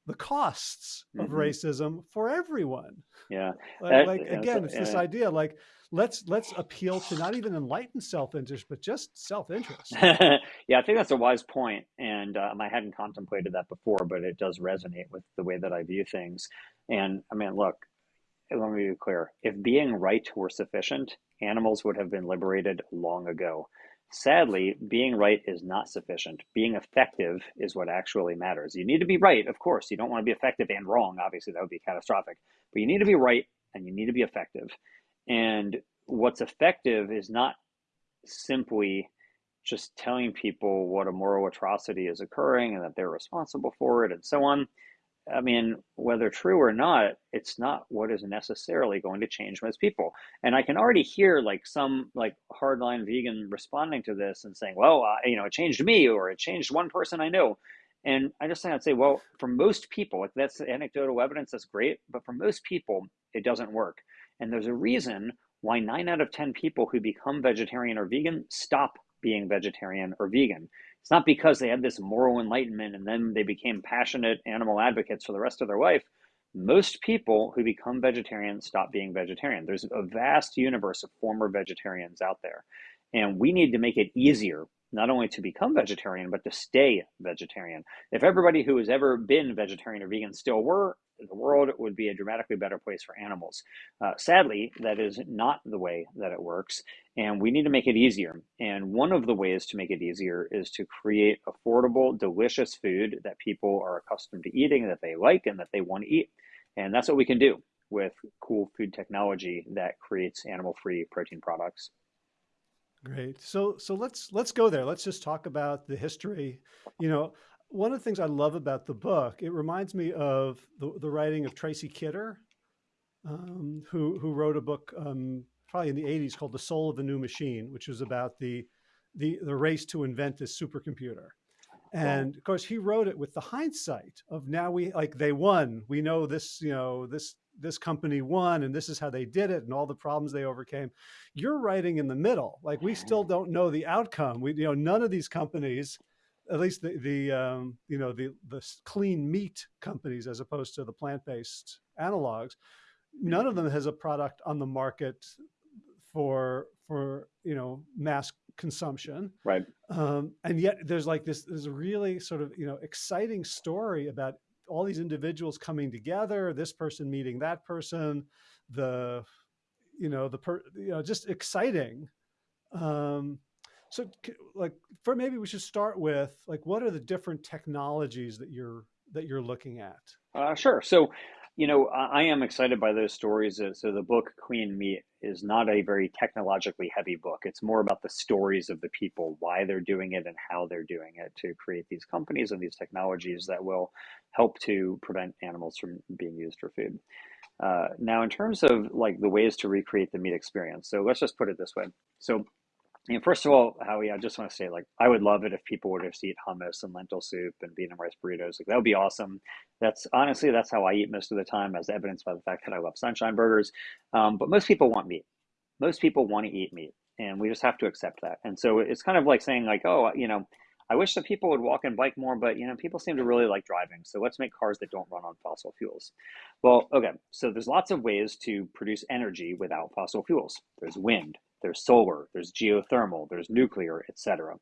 the costs of mm -hmm. racism for everyone. Yeah. Like, like again, it's this idea like, let's let's appeal to not even enlightened self-interest, but just self-interest. yeah, I think that's a wise point, and um, I hadn't contemplated that before, but it does resonate with the way that I view things. And I mean, look, let me be clear: if being right were sufficient, animals would have been liberated long ago. Sadly, being right is not sufficient. Being effective is what actually matters. You need to be right, of course. You don't want to be effective and wrong. Obviously, that would be catastrophic. But you need to be right and you need to be effective. And what's effective is not simply just telling people what a moral atrocity is occurring and that they're responsible for it and so on. I mean, whether true or not, it's not what is necessarily going to change most people. And I can already hear like some like hardline vegan responding to this and saying, well, you know, it changed me or it changed one person I know. And I just think I'd say, well, for most people, like that's anecdotal evidence, that's great. But for most people, it doesn't work. And there's a reason why nine out of 10 people who become vegetarian or vegan stop being vegetarian or vegan. It's not because they had this moral enlightenment and then they became passionate animal advocates for the rest of their life. Most people who become vegetarian stop being vegetarian. There's a vast universe of former vegetarians out there. And we need to make it easier not only to become vegetarian, but to stay vegetarian. If everybody who has ever been vegetarian or vegan still were, the world would be a dramatically better place for animals. Uh, sadly, that is not the way that it works, and we need to make it easier. And one of the ways to make it easier is to create affordable, delicious food that people are accustomed to eating, that they like, and that they want to eat. And that's what we can do with cool food technology that creates animal-free protein products. Great. So so let's let's go there. Let's just talk about the history. You know, one of the things I love about the book, it reminds me of the, the writing of Tracy Kidder, um, who who wrote a book um, probably in the 80s called The Soul of the New Machine, which was about the the the race to invent this supercomputer. And of course, he wrote it with the hindsight of now we like they won. We know this, you know, this this company won and this is how they did it and all the problems they overcame. You're writing in the middle. Like we still don't know the outcome. We, you know, none of these companies, at least the, the um, you know, the, the clean meat companies as opposed to the plant-based analogs, none of them has a product on the market for, for, you know, mass consumption. Right. Um, and yet there's like this, this really sort of, you know, exciting story about all these individuals coming together, this person meeting that person, the, you know, the, per, you know, just exciting. Um, so like for maybe we should start with like, what are the different technologies that you're, that you're looking at? Uh, sure. So you know, I am excited by those stories. Uh, so the book Clean Meat is not a very technologically heavy book. It's more about the stories of the people, why they're doing it and how they're doing it to create these companies and these technologies that will help to prevent animals from being used for food. Uh, now, in terms of like the ways to recreate the meat experience, so let's just put it this way. So and first of all, Howie, I just want to say, like, I would love it if people would just eat hummus and lentil soup and and rice burritos. Like, that would be awesome. That's honestly, that's how I eat most of the time, as evidenced by the fact that I love sunshine burgers. Um, but most people want meat. Most people want to eat meat, and we just have to accept that. And so it's kind of like saying, like, oh, you know, I wish that people would walk and bike more, but you know, people seem to really like driving. So let's make cars that don't run on fossil fuels. Well, okay, so there's lots of ways to produce energy without fossil fuels. There's wind, there's solar, there's geothermal, there's nuclear, etc.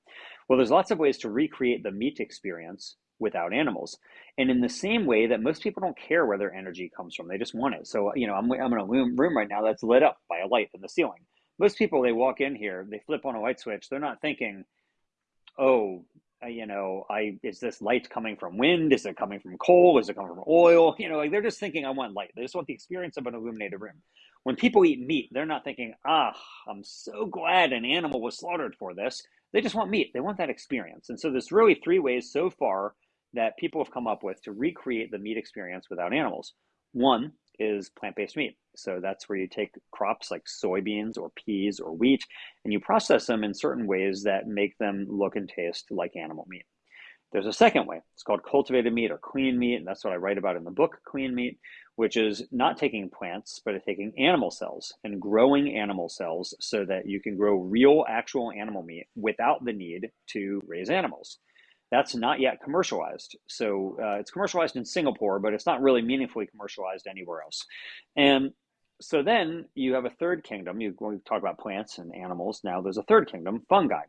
Well, there's lots of ways to recreate the meat experience without animals. And in the same way that most people don't care where their energy comes from, they just want it. So, you know, I'm, I'm in a room right now that's lit up by a light in the ceiling. Most people, they walk in here, they flip on a light switch, they're not thinking, oh, uh, you know, I is this light coming from wind? Is it coming from coal? Is it coming from oil? You know, like they're just thinking, I want light. They just want the experience of an illuminated room. When people eat meat, they're not thinking, ah, I'm so glad an animal was slaughtered for this. They just want meat. They want that experience. And so there's really three ways so far that people have come up with to recreate the meat experience without animals. One is plant based meat. So that's where you take crops like soybeans or peas or wheat and you process them in certain ways that make them look and taste like animal meat. There's a second way. It's called cultivated meat or clean meat, and that's what I write about in the book, Clean Meat, which is not taking plants, but taking animal cells and growing animal cells so that you can grow real, actual animal meat without the need to raise animals. That's not yet commercialized. So uh, it's commercialized in Singapore, but it's not really meaningfully commercialized anywhere else. And so then you have a third kingdom. You we talk about plants and animals. Now there's a third kingdom, fungi.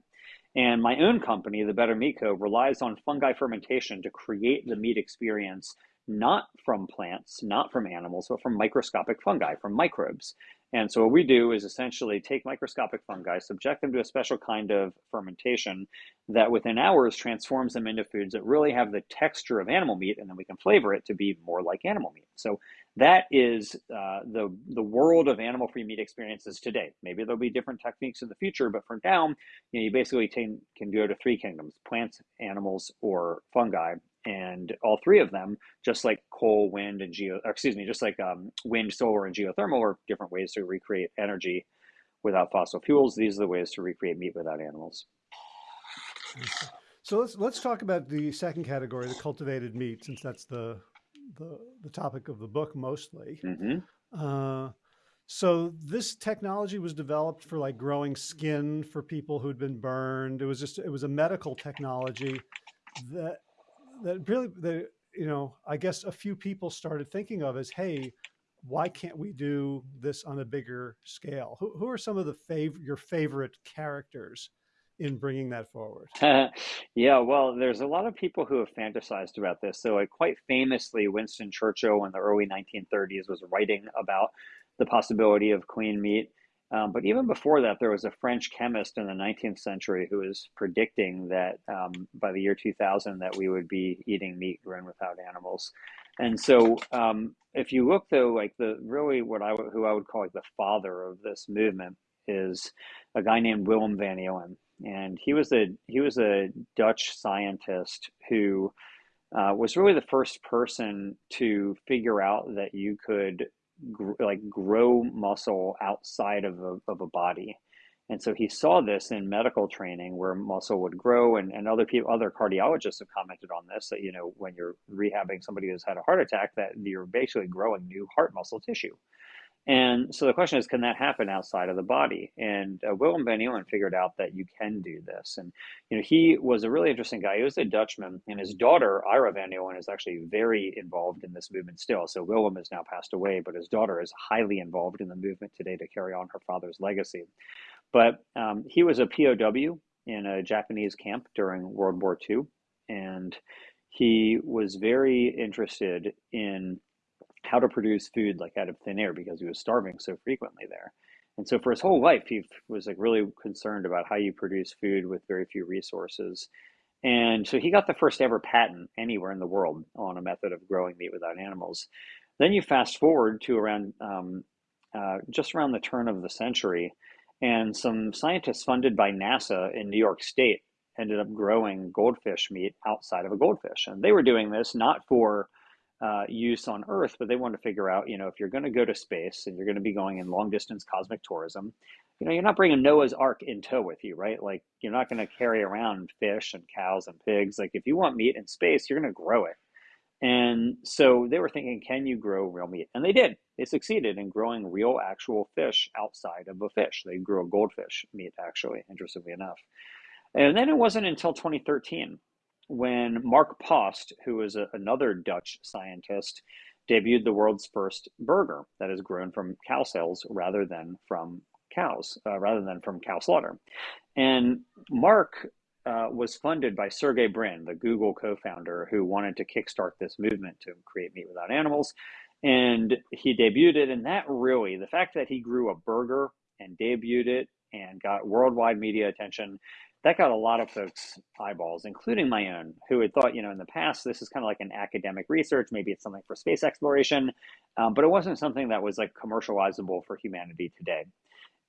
And my own company, the Better Meat Co., relies on fungi fermentation to create the meat experience not from plants, not from animals, but from microscopic fungi, from microbes. And so what we do is essentially take microscopic fungi, subject them to a special kind of fermentation that within hours transforms them into foods that really have the texture of animal meat, and then we can flavor it to be more like animal meat. So that is uh, the the world of animal-free meat experiences today. Maybe there'll be different techniques in the future, but for now, you, know, you basically can, can go to three kingdoms: plants, animals, or fungi, and all three of them, just like coal, wind, and geo, excuse me, just like um, wind, solar, and geothermal, are different ways to recreate energy without fossil fuels. These are the ways to recreate meat without animals. So let's let's talk about the second category, the cultivated meat, since that's the the, the topic of the book mostly. Mm -hmm. uh, so this technology was developed for like growing skin for people who'd been burned. It was just it was a medical technology that that really, the, you know, I guess a few people started thinking of as, hey, why can't we do this on a bigger scale? Who, who are some of the fav your favorite characters in bringing that forward? yeah, well, there's a lot of people who have fantasized about this. So, quite famously, Winston Churchill in the early 1930s was writing about the possibility of clean meat. Um, but even before that, there was a French chemist in the 19th century who was predicting that um, by the year 2000 that we would be eating meat grown without animals. And so, um, if you look though, like the really what I who I would call like the father of this movement is a guy named Willem van Eelen, and he was a he was a Dutch scientist who uh, was really the first person to figure out that you could gr- like grow muscle outside of a, of a body. And so he saw this in medical training where muscle would grow and, and other people, other cardiologists have commented on this that, you know, when you're rehabbing somebody who's had a heart attack, that you're basically growing new heart muscle tissue. And so the question is, can that happen outside of the body? And uh, Willem van Eelen figured out that you can do this. And you know, he was a really interesting guy. He was a Dutchman, and his daughter Ira van Eelen is actually very involved in this movement still. So Willem has now passed away, but his daughter is highly involved in the movement today to carry on her father's legacy. But um, he was a POW in a Japanese camp during World War II, and he was very interested in how to produce food like out of thin air because he was starving so frequently there. And so for his whole life, he was like really concerned about how you produce food with very few resources. And so he got the first ever patent anywhere in the world on a method of growing meat without animals. Then you fast forward to around um, uh, just around the turn of the century, and some scientists funded by NASA in New York State ended up growing goldfish meat outside of a goldfish. And they were doing this not for uh, use on Earth, but they want to figure out, you know, if you're going to go to space and you're going to be going in long distance cosmic tourism, you know, you're not bringing Noah's Ark in tow with you, right? Like, you're not going to carry around fish and cows and pigs. Like, if you want meat in space, you're going to grow it. And so they were thinking, can you grow real meat? And they did. They succeeded in growing real, actual fish outside of a fish. They grew a goldfish meat, actually, interestingly enough. And then it wasn't until 2013 when Mark Post, who is a, another Dutch scientist, debuted the world's first burger that is grown from cow cells rather than from cows, uh, rather than from cow slaughter. And Mark uh, was funded by Sergey Brin, the Google co-founder, who wanted to kickstart this movement to create meat without animals. And he debuted it, and that really, the fact that he grew a burger and debuted it and got worldwide media attention, that got a lot of folks eyeballs, including my own, who had thought, you know, in the past, this is kind of like an academic research. Maybe it's something for space exploration, um, but it wasn't something that was like commercializable for humanity today.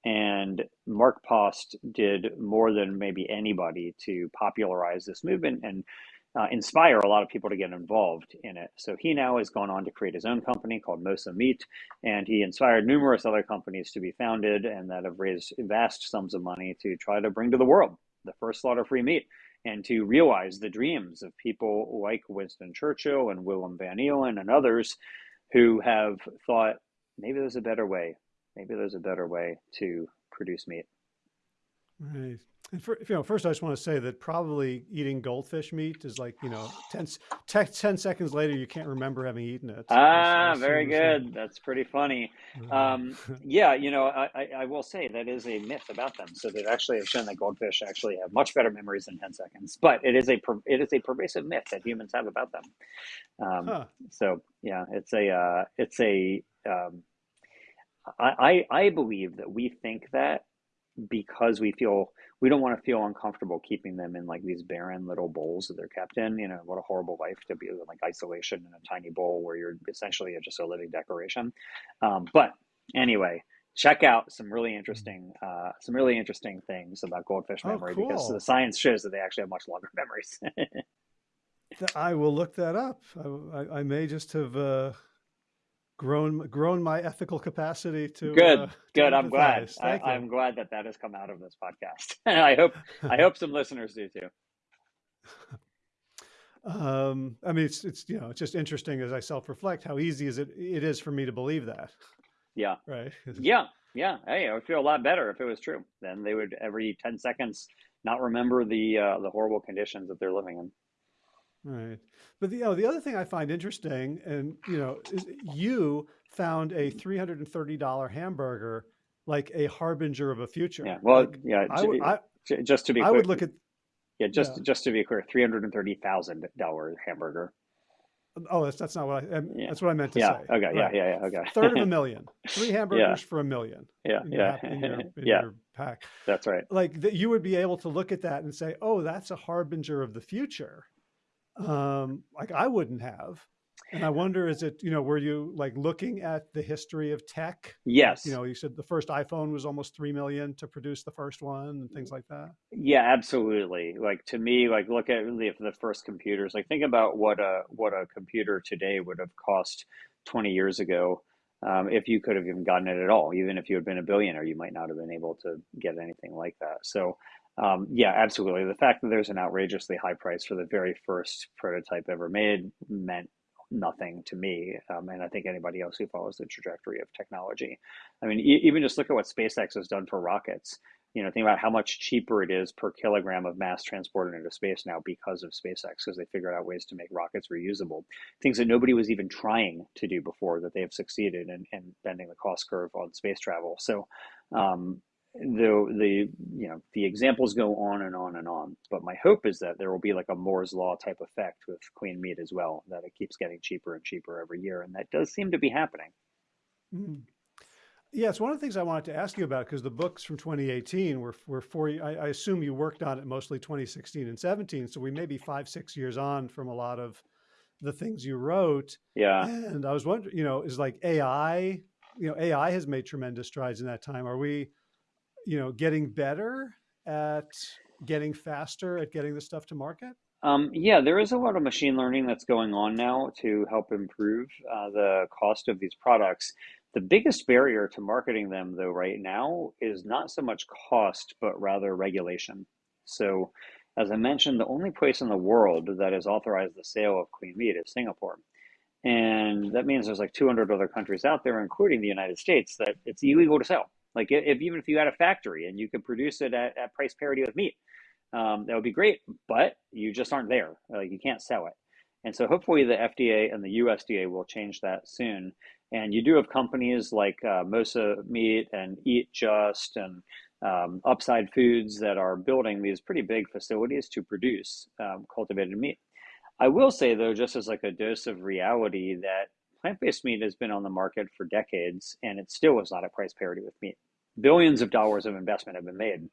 And Mark Post did more than maybe anybody to popularize this movement and uh, inspire a lot of people to get involved in it. So he now has gone on to create his own company called Mosa Meat, and he inspired numerous other companies to be founded and that have raised vast sums of money to try to bring to the world the first slaughter-free meat and to realize the dreams of people like Winston Churchill and Willem van Eelen and others who have thought maybe there's a better way. Maybe there's a better way to produce meat. Right. And for, you know, first I just want to say that probably eating goldfish meat is like, you know, 10, 10 seconds later, you can't remember having eaten it. Ah, very good. That's pretty funny. Um, yeah, you know, I, I will say that is a myth about them. So they actually have shown that goldfish actually have much better memories than 10 seconds, but it is a, it is a pervasive myth that humans have about them. Um, huh. So yeah, it's a, uh, it's a, um, I, I, I believe that we think that because we feel we don't want to feel uncomfortable keeping them in like these barren little bowls that they're kept in. You know, what a horrible life to be in like isolation in a tiny bowl where you're essentially just a living decoration. Um, but anyway, check out some really interesting uh, some really interesting things about goldfish oh, memory oh, cool. because the science shows that they actually have much longer memories. I will look that up. I, I, I may just have. Uh grown grown my ethical capacity to good uh, good. I'm glad. I, am glad that that has come out of this podcast. I hope i hope some listeners do too. Um i mean it's it's you know it's just interesting as i self-reflect how easy is it it is for me to believe that. Yeah. Right? Yeah yeah. Hey i would feel a lot better if it was true. Then they would every 10 seconds not remember the uh, the horrible conditions that they're living in Right. But the, you know, the other thing I find interesting and, you know, is you found a $330 hamburger like a harbinger of a future. Yeah. Well, like, yeah. I, I, just to be I clear, would look at, yeah, just, yeah. just to be clear, $330,000 hamburger. Oh, that's, that's not what I, um, yeah. that's what I meant to say. yeah. say. Okay. Right. Yeah. Yeah. Yeah. Okay. Third of a million, three hamburgers for a million. Yeah. Yeah. Your, in your, in yeah. Pack. That's right. Like that you would be able to look at that and say, oh, that's a harbinger of the future um, like I wouldn't have. And I wonder, is it, you know, were you like looking at the history of tech? Yes. You know, you said the first iPhone was almost 3 million to produce the first one and things like that. Yeah, absolutely. Like to me, like look at the, the first computers, like think about what a, what a computer today would have cost 20 years ago. Um, if you could have even gotten it at all, even if you had been a billionaire, you might not have been able to get anything like that. So um, yeah, absolutely. The fact that there's an outrageously high price for the very first prototype ever made meant nothing to me, um, and I think anybody else who follows the trajectory of technology. I mean, e even just look at what SpaceX has done for rockets. You know, think about how much cheaper it is per kilogram of mass transported into space now because of SpaceX, because they figured out ways to make rockets reusable. Things that nobody was even trying to do before that they have succeeded in, in bending the cost curve on space travel. So, um, the the you know the examples go on and on and on but my hope is that there will be like a moore's law type effect with clean meat as well that it keeps getting cheaper and cheaper every year and that does seem to be happening. Mm. yes one of the things i wanted to ask you about because the books from 2018 were, were four I, I assume you worked on it mostly 2016 and 17 so we may be five six years on from a lot of the things you wrote. Yeah. And i was wondering you know is like ai you know ai has made tremendous strides in that time. Are we you know, getting better at getting faster at getting the stuff to market? Um, yeah, there is a lot of machine learning that's going on now to help improve uh, the cost of these products. The biggest barrier to marketing them, though, right now is not so much cost, but rather regulation. So, as I mentioned, the only place in the world that has authorized the sale of clean meat is Singapore. And that means there's like 200 other countries out there, including the United States, that it's illegal to sell. Like if even if you had a factory and you could produce it at, at price parity with meat, um, that would be great, but you just aren't there. Like you can't sell it. And so hopefully the FDA and the USDA will change that soon. And you do have companies like uh, Mosa Meat and Eat Just and um, Upside Foods that are building these pretty big facilities to produce um, cultivated meat. I will say though, just as like a dose of reality, that plant-based meat has been on the market for decades, and it still is not at price parity with meat. Billions of dollars of investment have been made,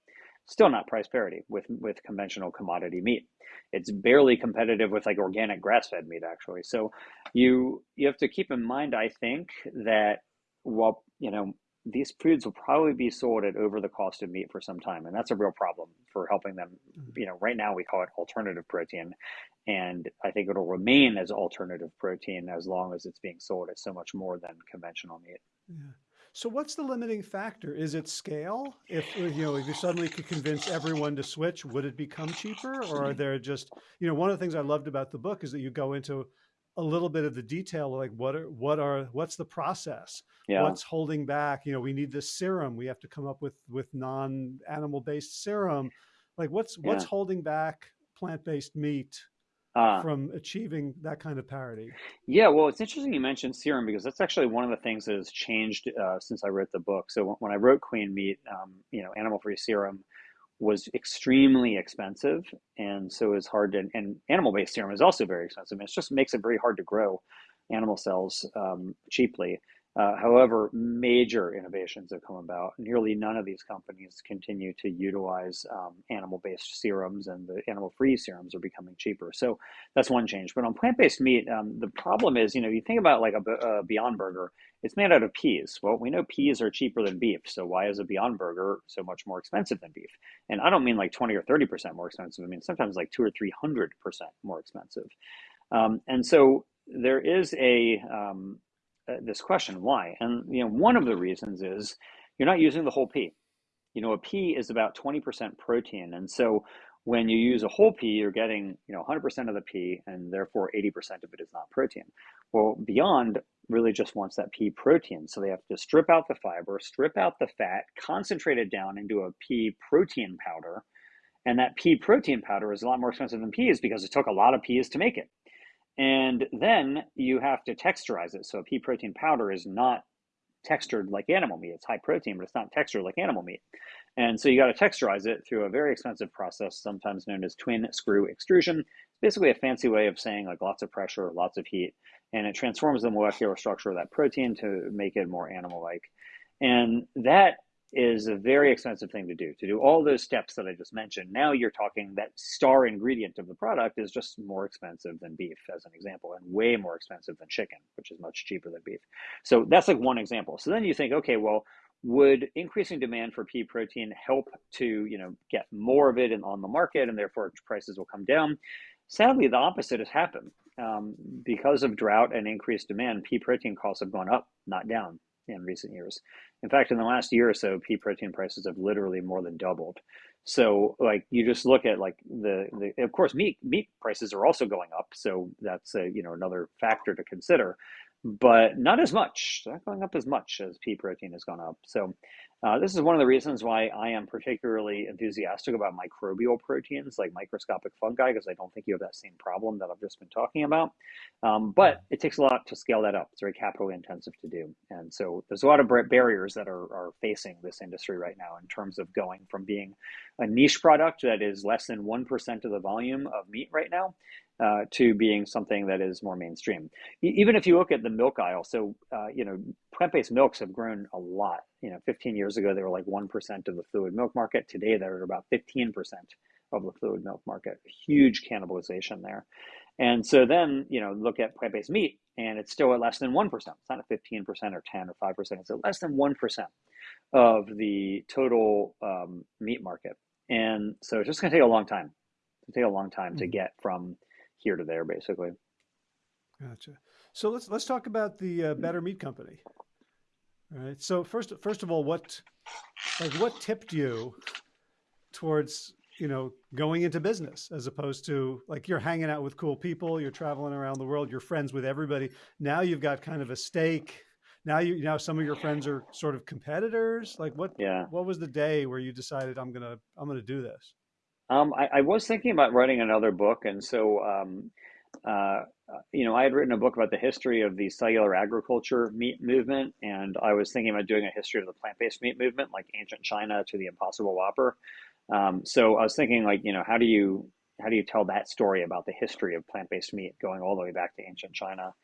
still not price parity with with conventional commodity meat. It's barely competitive with like organic grass-fed meat, actually. So you you have to keep in mind, I think, that while you know these foods will probably be sold at over the cost of meat for some time and that's a real problem for helping them mm-hmm. you know right now we call it alternative protein and i think it'll remain as alternative protein as long as it's being sold at so much more than conventional meat yeah. so what's the limiting factor is it scale if you know if you suddenly could convince everyone to switch would it become cheaper or are there just you know one of the things i loved about the book is that you go into a little bit of the detail like what are what are what's the process? Yeah. what's holding back? You know we need this serum. We have to come up with with non animal based serum. Like what's yeah. what's holding back plant based meat uh, from achieving that kind of parity? Yeah well it's interesting you mentioned serum because that's actually one of the things that has changed uh, since i wrote the book. So when i wrote clean meat um, you know animal free serum was extremely expensive, and so it's hard to. And animal-based serum is also very expensive. It just makes it very hard to grow animal cells um, cheaply. Uh, however, major innovations have come about. Nearly none of these companies continue to utilize um, animal-based serums, and the animal-free serums are becoming cheaper. So that's one change. But on plant-based meat, um, the problem is, you know, you think about like a, a, Beyond Burger, it's made out of peas. Well, we know peas are cheaper than beef. So why is a Beyond Burger so much more expensive than beef? And I don't mean like 20 or 30 percent more expensive. I mean sometimes like two or three hundred percent more expensive. Um, and so there is a um, Uh, this question why? And you know one of the reasons is you're not using the whole pea you know a pea is about 20% protein and so when you use a whole pea you're getting you know 100% of the pea and therefore 80% of it is not protein. Well beyond really just wants that pea protein so they have to strip out the fiber strip out the fat concentrate it down into a pea protein powder and that pea protein powder is a lot more expensive than peas because it took a lot of peas to make it and then you have to texturize it. So a pea protein powder is not textured like animal meat. It's high protein, but it's not textured like animal meat. And so you got to texturize it through a very expensive process, sometimes known as twin screw extrusion. It's basically a fancy way of saying like lots of pressure, lots of heat, and it transforms the molecular structure of that protein to make it more animal-like. And that is a very expensive thing to do. To do all those steps that I just mentioned, now you're talking that star ingredient of the product is just more expensive than beef, as an example, and way more expensive than chicken, which is much cheaper than beef. So that's like one example. So then you think, okay, well, would increasing demand for pea protein help to you know get more of it in, on the market, and therefore prices will come down? Sadly, the opposite has happened. Um, because of drought and increased demand, pea protein costs have gone up, not down in recent years. In fact, in the last year or so, pea protein prices have literally more than doubled. So, like, you just look at like the, the of course meat meat prices are also going up. So that's a you know another factor to consider but not as much. not going up as much as pea protein has gone up. So uh, this is one of the reasons why I am particularly enthusiastic about microbial proteins like microscopic fungi, because I don't think you have that same problem that I've just been talking about. Um, but it takes a lot to scale that up. It's very capital intensive to do. And so there's a lot of barriers that are, are facing this industry right now in terms of going from being a niche product that is less than 1% of the volume of meat right now uh, to being something that is more mainstream. even if you look at the milk aisle, so uh, you know, plant-based milks have grown a lot. You know, 15 years ago they were like one percent of the fluid milk market. Today they're about 15 percent of the fluid milk market. Huge cannibalization there. And so then you know, look at plant-based meat, and it's still at less than one percent. It's not a 15 percent or 10 or 5 percent. It's at less than one percent of the total um, meat market. And so it's just going to take a long time. It's take a long time mm-hmm. to get from here to there, basically. Gotcha. So let's let's talk about the uh, Better Meat Company. All right. So first first of all, what like what tipped you towards you know going into business as opposed to like you're hanging out with cool people, you're traveling around the world, you're friends with everybody. Now you've got kind of a stake. Now you now some of your friends are sort of competitors. Like what? Yeah. What was the day where you decided I'm gonna I'm gonna do this? Um, I, I was thinking about writing another book, and so um, uh, you know, I had written a book about the history of the cellular agriculture meat movement, and I was thinking about doing a history of the plant-based meat movement, like ancient China to the Impossible Whopper. Um, so I was thinking, like, you know, how do you how do you tell that story about the history of plant-based meat going all the way back to ancient China?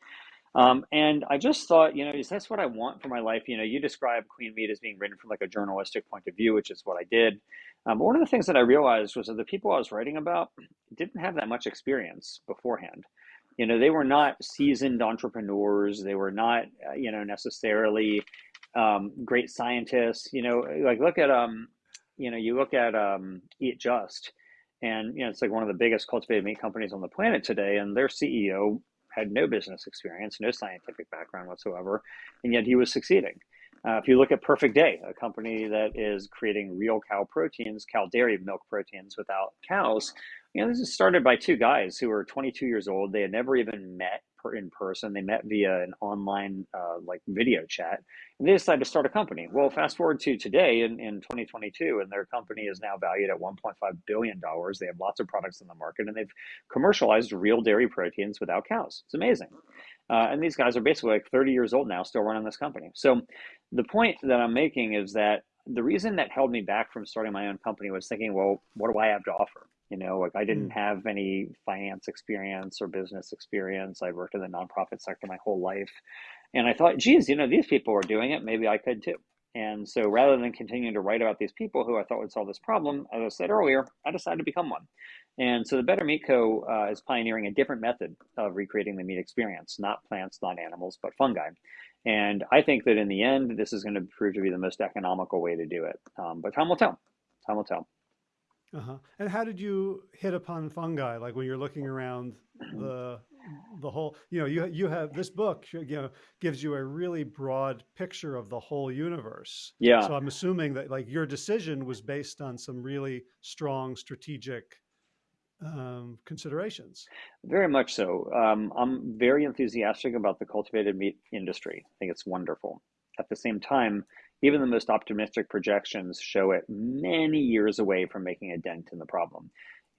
Um, and I just thought, you know, is this what I want for my life? You know, you describe Clean Meat as being written from like a journalistic point of view, which is what I did. Um, one of the things that I realized was that the people I was writing about didn't have that much experience beforehand. You know, they were not seasoned entrepreneurs. They were not, uh, you know, necessarily um, great scientists. You know, like look at, um, you know, you look at um, Eat Just, and you know, it's like one of the biggest cultivated meat companies on the planet today, and their CEO had no business experience, no scientific background whatsoever, and yet he was succeeding. Uh, if you look at Perfect Day, a company that is creating real cow proteins, cow dairy milk proteins without cows, you know, this is started by two guys who were 22 years old. They had never even met in person. They met via an online uh, like video chat, and they decided to start a company. Well, fast forward to today in, in 2022, and their company is now valued at 1.5 billion dollars. They have lots of products in the market, and they've commercialized real dairy proteins without cows. It's amazing. Uh, and these guys are basically like 30 years old now, still running this company. So the point that I'm making is that the reason that held me back from starting my own company was thinking, well, what do I have to offer? You know, like I didn't Mm. have any finance experience or business experience. I worked in the nonprofit sector my whole life. And I thought, geez, you know, these people are doing it. Maybe I could too. And so rather than continuing to write about these people who I thought would solve this problem, as I said earlier, I decided to become one. And so the Better Meat Co. Uh, is pioneering a different method of recreating the meat experience, not plants, not animals, but fungi. And I think that in the end, this is going to prove to be the most economical way to do it. Um, but time will tell. Time will tell. Uh-huh. And how did you hit upon fungi? Like when you're looking around the the whole, you know, you you have this book, you know, gives you a really broad picture of the whole universe. Yeah. So I'm assuming that like your decision was based on some really strong strategic um, considerations. Very much so. Um, I'm very enthusiastic about the cultivated meat industry. I think it's wonderful. At the same time, even the most optimistic projections show it many years away from making a dent in the problem.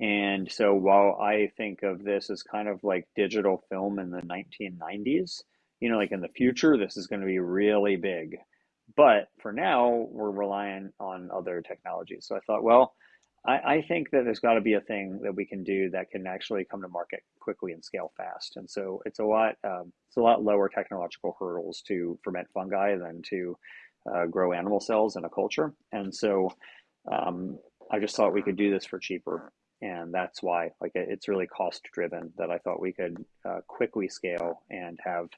And so while I think of this as kind of like digital film in the 1990s, you know, like in the future, this is going to be really big. But for now, we're relying on other technologies. So I thought, well, I, I think that there's got to be a thing that we can do that can actually come to market quickly and scale fast. And so it's a lot, um, it's a lot lower technological hurdles to ferment fungi than to uh, grow animal cells in a culture. And so um, I just thought we could do this for cheaper. And that's why, like, it's really cost driven that I thought we could uh, quickly scale and have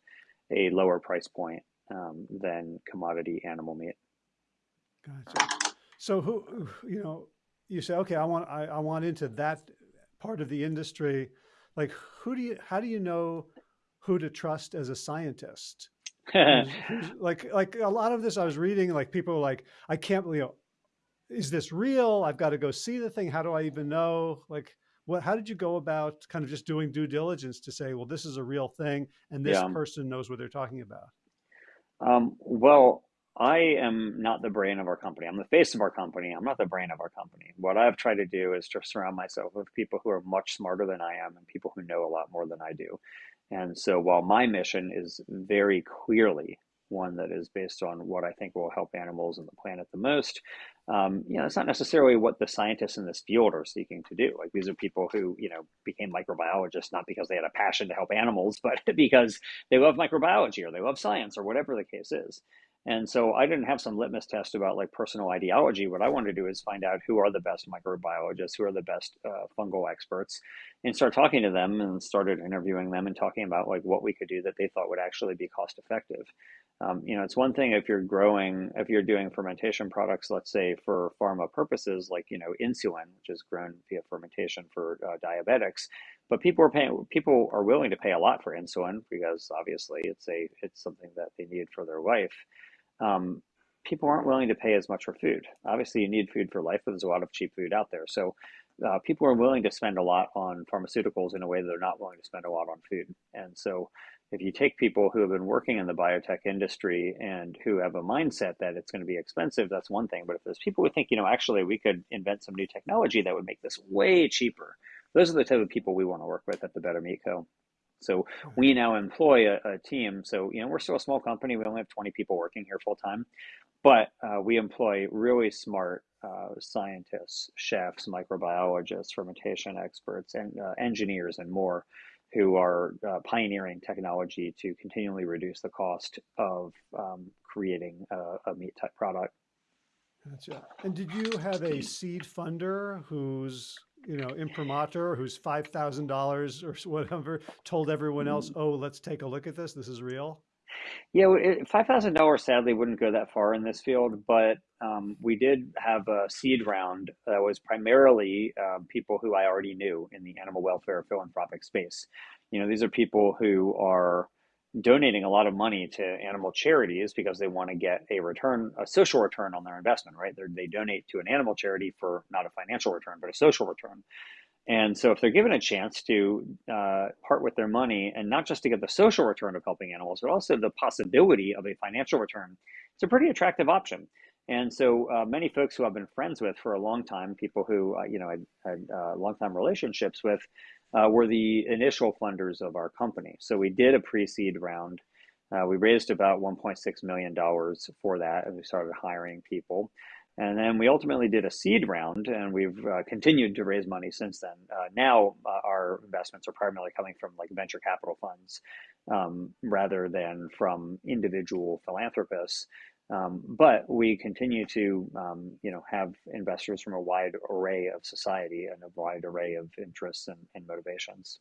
a lower price point um, than commodity animal meat. Gotcha. So who, you know, you say, okay, I want, I, I want into that part of the industry. Like, who do you, how do you know who to trust as a scientist? Like, like a lot of this I was reading, like people are like, I can't, you know, is this real? I've got to go see the thing. How do I even know? Like, what, how did you go about kind of just doing due diligence to say, well, this is a real thing and this yeah. person knows what they're talking about? Um, well, I am not the brain of our company. I'm the face of our company. I'm not the brain of our company. What I've tried to do is to surround myself with people who are much smarter than I am and people who know a lot more than I do. And so while my mission is very clearly one that is based on what I think will help animals and the planet the most, um, you know, it's not necessarily what the scientists in this field are seeking to do. Like these are people who, you know, became microbiologists not because they had a passion to help animals, but because they love microbiology or they love science or whatever the case is. And so I didn't have some litmus test about like personal ideology. What I wanted to do is find out who are the best microbiologists, who are the best uh, fungal experts, and start talking to them and started interviewing them and talking about like what we could do that they thought would actually be cost effective. Um, you know, it's one thing if you're growing, if you're doing fermentation products, let's say for pharma purposes, like you know insulin, which is grown via fermentation for uh, diabetics. But people are paying, people are willing to pay a lot for insulin because obviously it's a it's something that they need for their life um, people aren't willing to pay as much for food. Obviously, you need food for life, but there's a lot of cheap food out there. So uh, people are willing to spend a lot on pharmaceuticals in a way that they're not willing to spend a lot on food. And so if you take people who have been working in the biotech industry and who have a mindset that it's going to be expensive, that's one thing. But if there's people who think, you know, actually we could invent some new technology that would make this way cheaper, those are the type of people we want to work with at the Better Meat Co. So we now employ a, a team. So, you know, we're still a small company. We only have 20 people working here full time, but uh, we employ really smart uh, scientists, chefs, microbiologists, fermentation experts, and uh, engineers, and more who are uh, pioneering technology to continually reduce the cost of um, creating a, a, meat type product. Gotcha. And did you have a seed funder who's, you know, imprimatur, who's $5,000 or whatever, told everyone else, oh, let's take a look at this, this is real? Yeah, $5,000 sadly wouldn't go that far in this field, but um, we did have a seed round that was primarily uh, people who I already knew in the animal welfare philanthropic space. You know, these are people who are donating a lot of money to animal charities because they want to get a return, a social return on their investment, right? They're, they donate to an animal charity for not a financial return, but a social return. And so, if they're given a chance to uh, part with their money, and not just to get the social return of helping animals, but also the possibility of a financial return, it's a pretty attractive option. And so, uh, many folks who I've been friends with for a long time, people who uh, you know I had uh, long time relationships with, uh, were the initial funders of our company. So we did a pre-seed round. Uh, we raised about 1.6 million dollars for that, and we started hiring people. And then we ultimately did a seed round, and we've uh, continued to raise money since then. Uh, now, uh, our investments are primarily coming from like venture capital funds um, rather than from individual philanthropists. Um, but we continue to, um, you know, have investors from a wide array of society and a wide array of interests and, and motivations.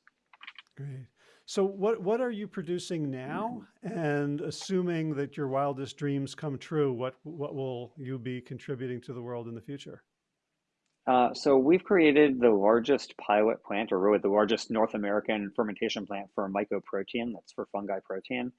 Great. So what, what are you producing now? And assuming that your wildest dreams come true, what, what will you be contributing to the world in the future? Uh, so we've created the largest pilot plant, or really the largest North American fermentation plant for mycoprotein. That's for fungi protein,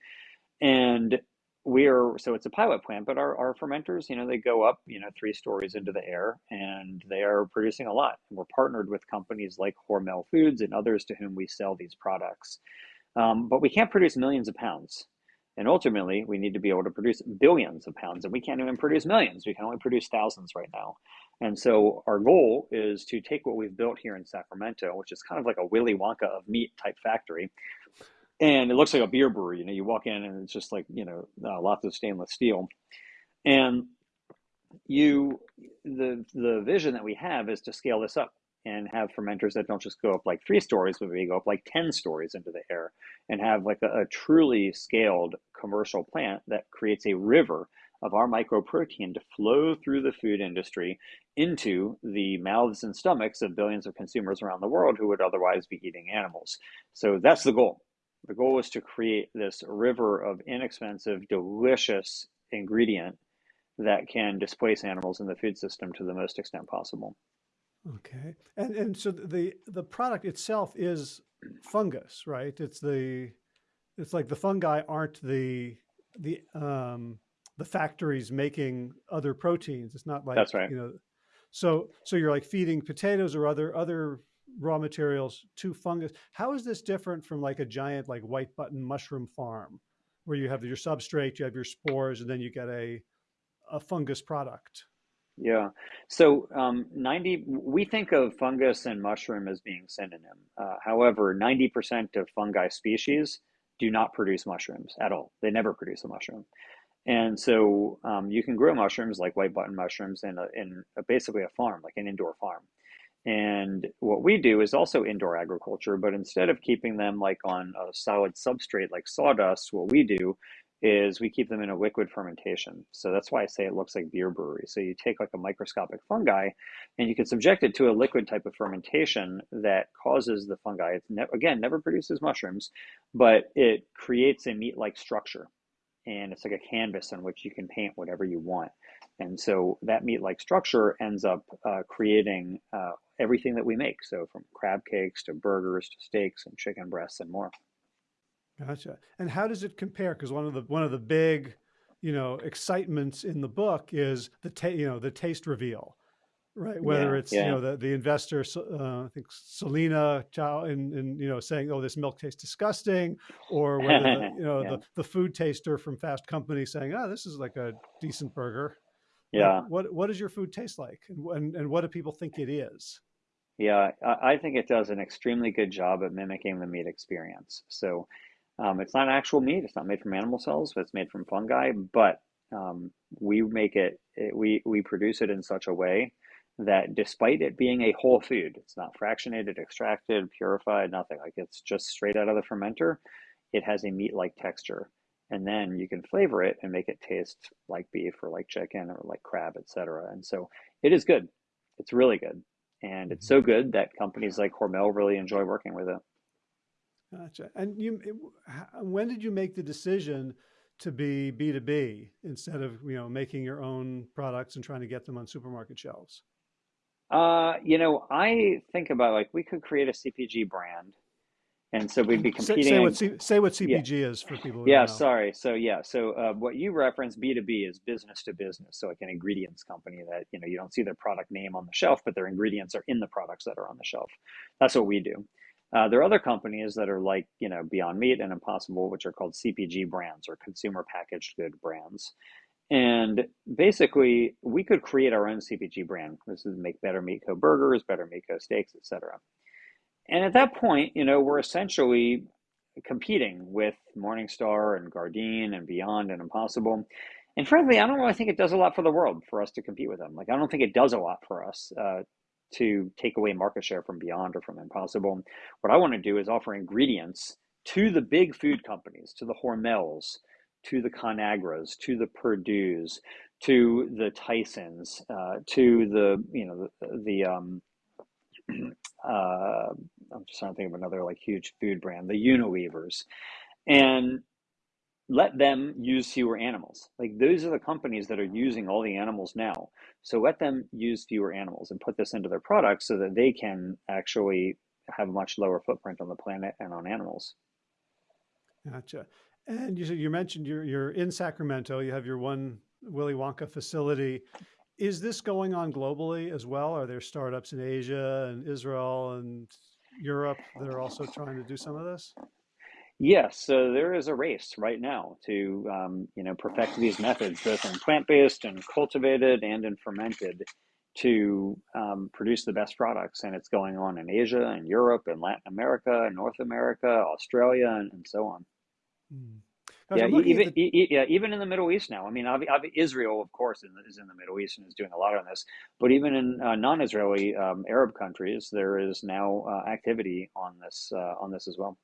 and we are so it's a pilot plant. But our, our fermenters, you know, they go up, you know, three stories into the air, and they are producing a lot. And we're partnered with companies like Hormel Foods and others to whom we sell these products. Um, but we can't produce millions of pounds. And ultimately, we need to be able to produce billions of pounds, and we can't even produce millions. We can only produce thousands right now. And so, our goal is to take what we've built here in Sacramento, which is kind of like a Willy Wonka of meat type factory, and it looks like a beer brewery. You know, you walk in and it's just like you know uh, lots of stainless steel, and you the the vision that we have is to scale this up and have fermenters that don't just go up like three stories, but maybe go up like 10 stories into the air and have like a, a truly scaled commercial plant that creates a river of our mycoprotein to flow through the food industry into the mouths and stomachs of billions of consumers around the world who would otherwise be eating animals. So that's the goal. The goal is to create this river of inexpensive, delicious ingredient that can displace animals in the food system to the most extent possible. Okay. And and so the the product itself is fungus, right? It's the it's like the fungi aren't the the um the factories making other proteins. It's not like That's right. you know so so you're like feeding potatoes or other other raw materials to fungus. How is this different from like a giant like white button mushroom farm where you have your substrate, you have your spores, and then you get a a fungus product? Yeah. So um, 90, we think of fungus and mushroom as being synonym. Uh, however, 90% of fungi species do not produce mushrooms at all. They never produce a mushroom. And so um, you can grow mushrooms like white button mushrooms in, a, in a, basically a farm, like an indoor farm. And what we do is also indoor agriculture, but instead of keeping them like on a solid substrate like sawdust, what we do is we keep them in a liquid fermentation. So that's why I say it looks like beer brewery. So you take like a microscopic fungi and you can subject it to a liquid type of fermentation that causes the fungi, ne again, never produces mushrooms, but it creates a meat-like structure. And it's like a canvas on which you can paint whatever you want. And so that meat-like structure ends up uh, creating uh, everything that we make. So from crab cakes to burgers to steaks and chicken breasts and more. Gotcha. And how does it compare? Because one of the one of the big, you know, excitements in the book is the ta- you know the taste reveal, Right. Whether Yeah, it's, you know, the, the investor, uh, I think Selena Chow and, and, you know, saying, oh, this milk tastes disgusting, or whether the, you know, yeah, the, the food taster from Fast Company saying, oh, this is like a decent burger. Yeah, what, what does your food taste like? And, and, and what do people think it is? Yeah. I, think it does an extremely good job at mimicking the meat experience. So um, it's not actual meat. It's not made from animal cells, but it's made from fungi. But um, we make it, it, we we produce it in such a way that despite it being a whole food, it's not fractionated, extracted, purified, nothing. Like it's just straight out of the fermenter. It has a meat-like texture. And then you can flavor it and make it taste like beef or like chicken or like crab, etc. And so it is good. It's really good. And it's so good that companies like Hormel really enjoy working with it. Gotcha. And you, it- when did you make the decision to be B2B instead of, you know, making your own products and trying to get them on supermarket shelves? Uh, you know, I think about like we could create a CPG brand, and so we'd be Say, say what competing. C, say what Yeah, CPG is for people who yeah. know. Sorry. So yeah. So uh, what you reference B two B is business to business. So like an ingredients company that you know you don't see their product name on the shelf, but their ingredients are in the products that are on the shelf. That's what we do. Uh, there are other companies that are like you know Beyond Meat and Impossible, which are called CPG brands or consumer packaged good brands. And basically, we could create our own CPG brand. This is make Better Meat Co. burgers, Better Meat Co. steaks, etc. And at that point, you know, we're essentially competing with Morningstar and Gardein and Beyond and Impossible. And frankly, I don't really think it does a lot for the world for us to compete with them. Like, I don't think it does a lot for us uh, to take away market share from Beyond or from Impossible. What I want to do is offer ingredients to the big food companies, to the Hormels, to the Conagras, to the Perdue's, to the Tysons, uh, to the you know the, the um, uh, I'm just trying to think of another like huge food brand, the Unilever's, and let them use fewer animals. Like those are the companies that are using all the animals now. So let them use fewer animals and put this into their products so that they can actually have a much lower footprint on the planet and on animals. Gotcha. And you said you mentioned you're you're in Sacramento. You have your one Willy Wonka facility. Is this going on globally as well? Are there startups in Asia and Israel and Europe that are also trying to do some of this? Yes, so there is a race right now to um, you know perfect these methods, both in plant-based and cultivated and in fermented, to um, produce the best products. And it's going on in Asia and Europe and Latin America and North America, Australia, and, and so on. Hmm. Yeah, I'm looking at even the e- yeah, even in the Middle East now. I mean, Israel, of course, is is in the Middle East and is doing a lot on this. But even in uh, non-Israeli um, Arab countries, there is now uh, activity on this uh, on this as well.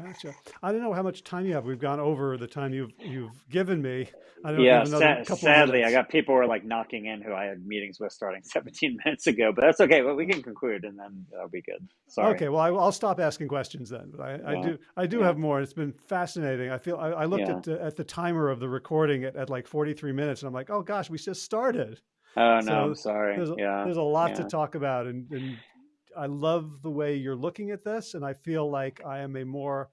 Gotcha. I don't know how much time you have. We've gone over the time you've you've given me. I don't know if you Yeah, have sa- couple sadly, I got people who are like knocking in who I had meetings with starting 17 minutes ago, but that's okay. Well, we can conclude and then that'll be good. Sorry. Okay, well, I, I'll stop asking questions then. But I, I do, I do yeah, have more. It's been fascinating. I feel I, I looked yeah. at the, at the timer of the recording at, at like 43 minutes, and I'm like, oh gosh, we just started. Oh no, I'm sorry. there's a, Yeah, there's a lot to talk about, and, and I love the way you're looking at this, and I feel like I am a more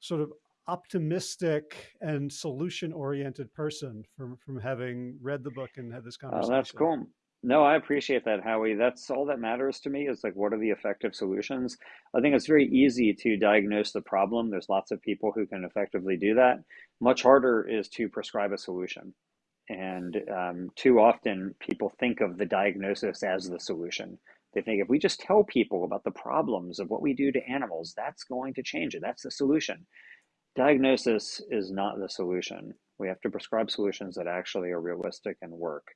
sort of optimistic and solution oriented person from from having read the book and had this Oh, that's cool. No, I appreciate that, Howie. That's all that matters to me is like, what are the effective solutions? I think it's very easy to diagnose the problem. There's lots of people who can effectively do that. Much harder is to prescribe a solution. And um, too often people think of the diagnosis as the solution. They think if we just tell people about the problems of what we do to animals, that's going to change it. That's the solution. Diagnosis is not the solution. We have to prescribe solutions that actually are realistic and work.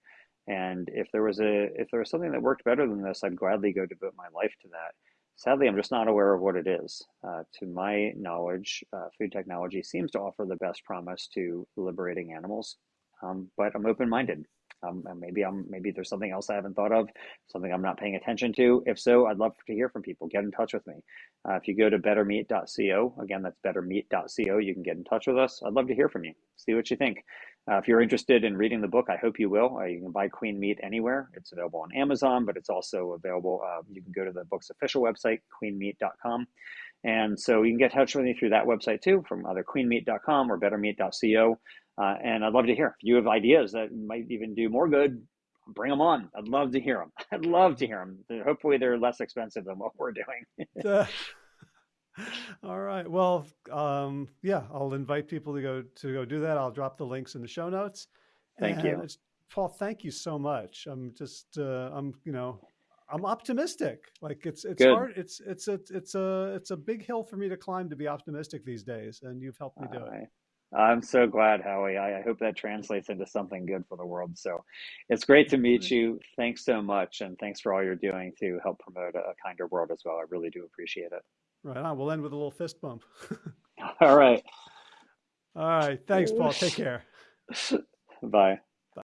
And if there was a if there was something that worked better than this, I'd gladly go devote my life to that. Sadly, I'm just not aware of what it is. Uh, to my knowledge, uh, food technology seems to offer the best promise to liberating animals, um, but I'm open-minded. Um, and maybe I'm maybe there's something else I haven't thought of, something I'm not paying attention to. If so, I'd love to hear from people. Get in touch with me. Uh, if you go to bettermeat.co, again, that's bettermeat.co, you can get in touch with us. I'd love to hear from you. See what you think. Uh, if you're interested in reading the book, I hope you will. Uh, you can buy Clean Meat anywhere. It's available on Amazon, but it's also available. Uh, you can go to the book's official website, cleanmeat.com. And so you can get in touch with me through that website too, from either cleanmeat.com or bettermeat.co. Uh, and I'd love to hear if you have ideas that might even do more good. bring them on. I'd love to hear them. I'd love to hear them. Hopefully, they're less expensive than what we're doing. Uh, all right. Well, um, yeah, I'll invite people to go to go do that. I'll drop the links in the show notes. Thank And you. Paul, thank you so much. I'm just, uh, I'm, you know, I'm optimistic. Like it's, it's Good. hard. It's, it's a, it's a, it's a big hill for me to climb to be optimistic these days. And you've helped me do it. I'm so glad, Howie. I, I hope that translates into something good for the world. So it's great to meet you. Thanks so much. And thanks for all you're doing to help promote a, a kinder world as well. I really do appreciate it. Right on. We'll end with a little fist bump. All right. All right. Thanks, Paul. Take care. Bye.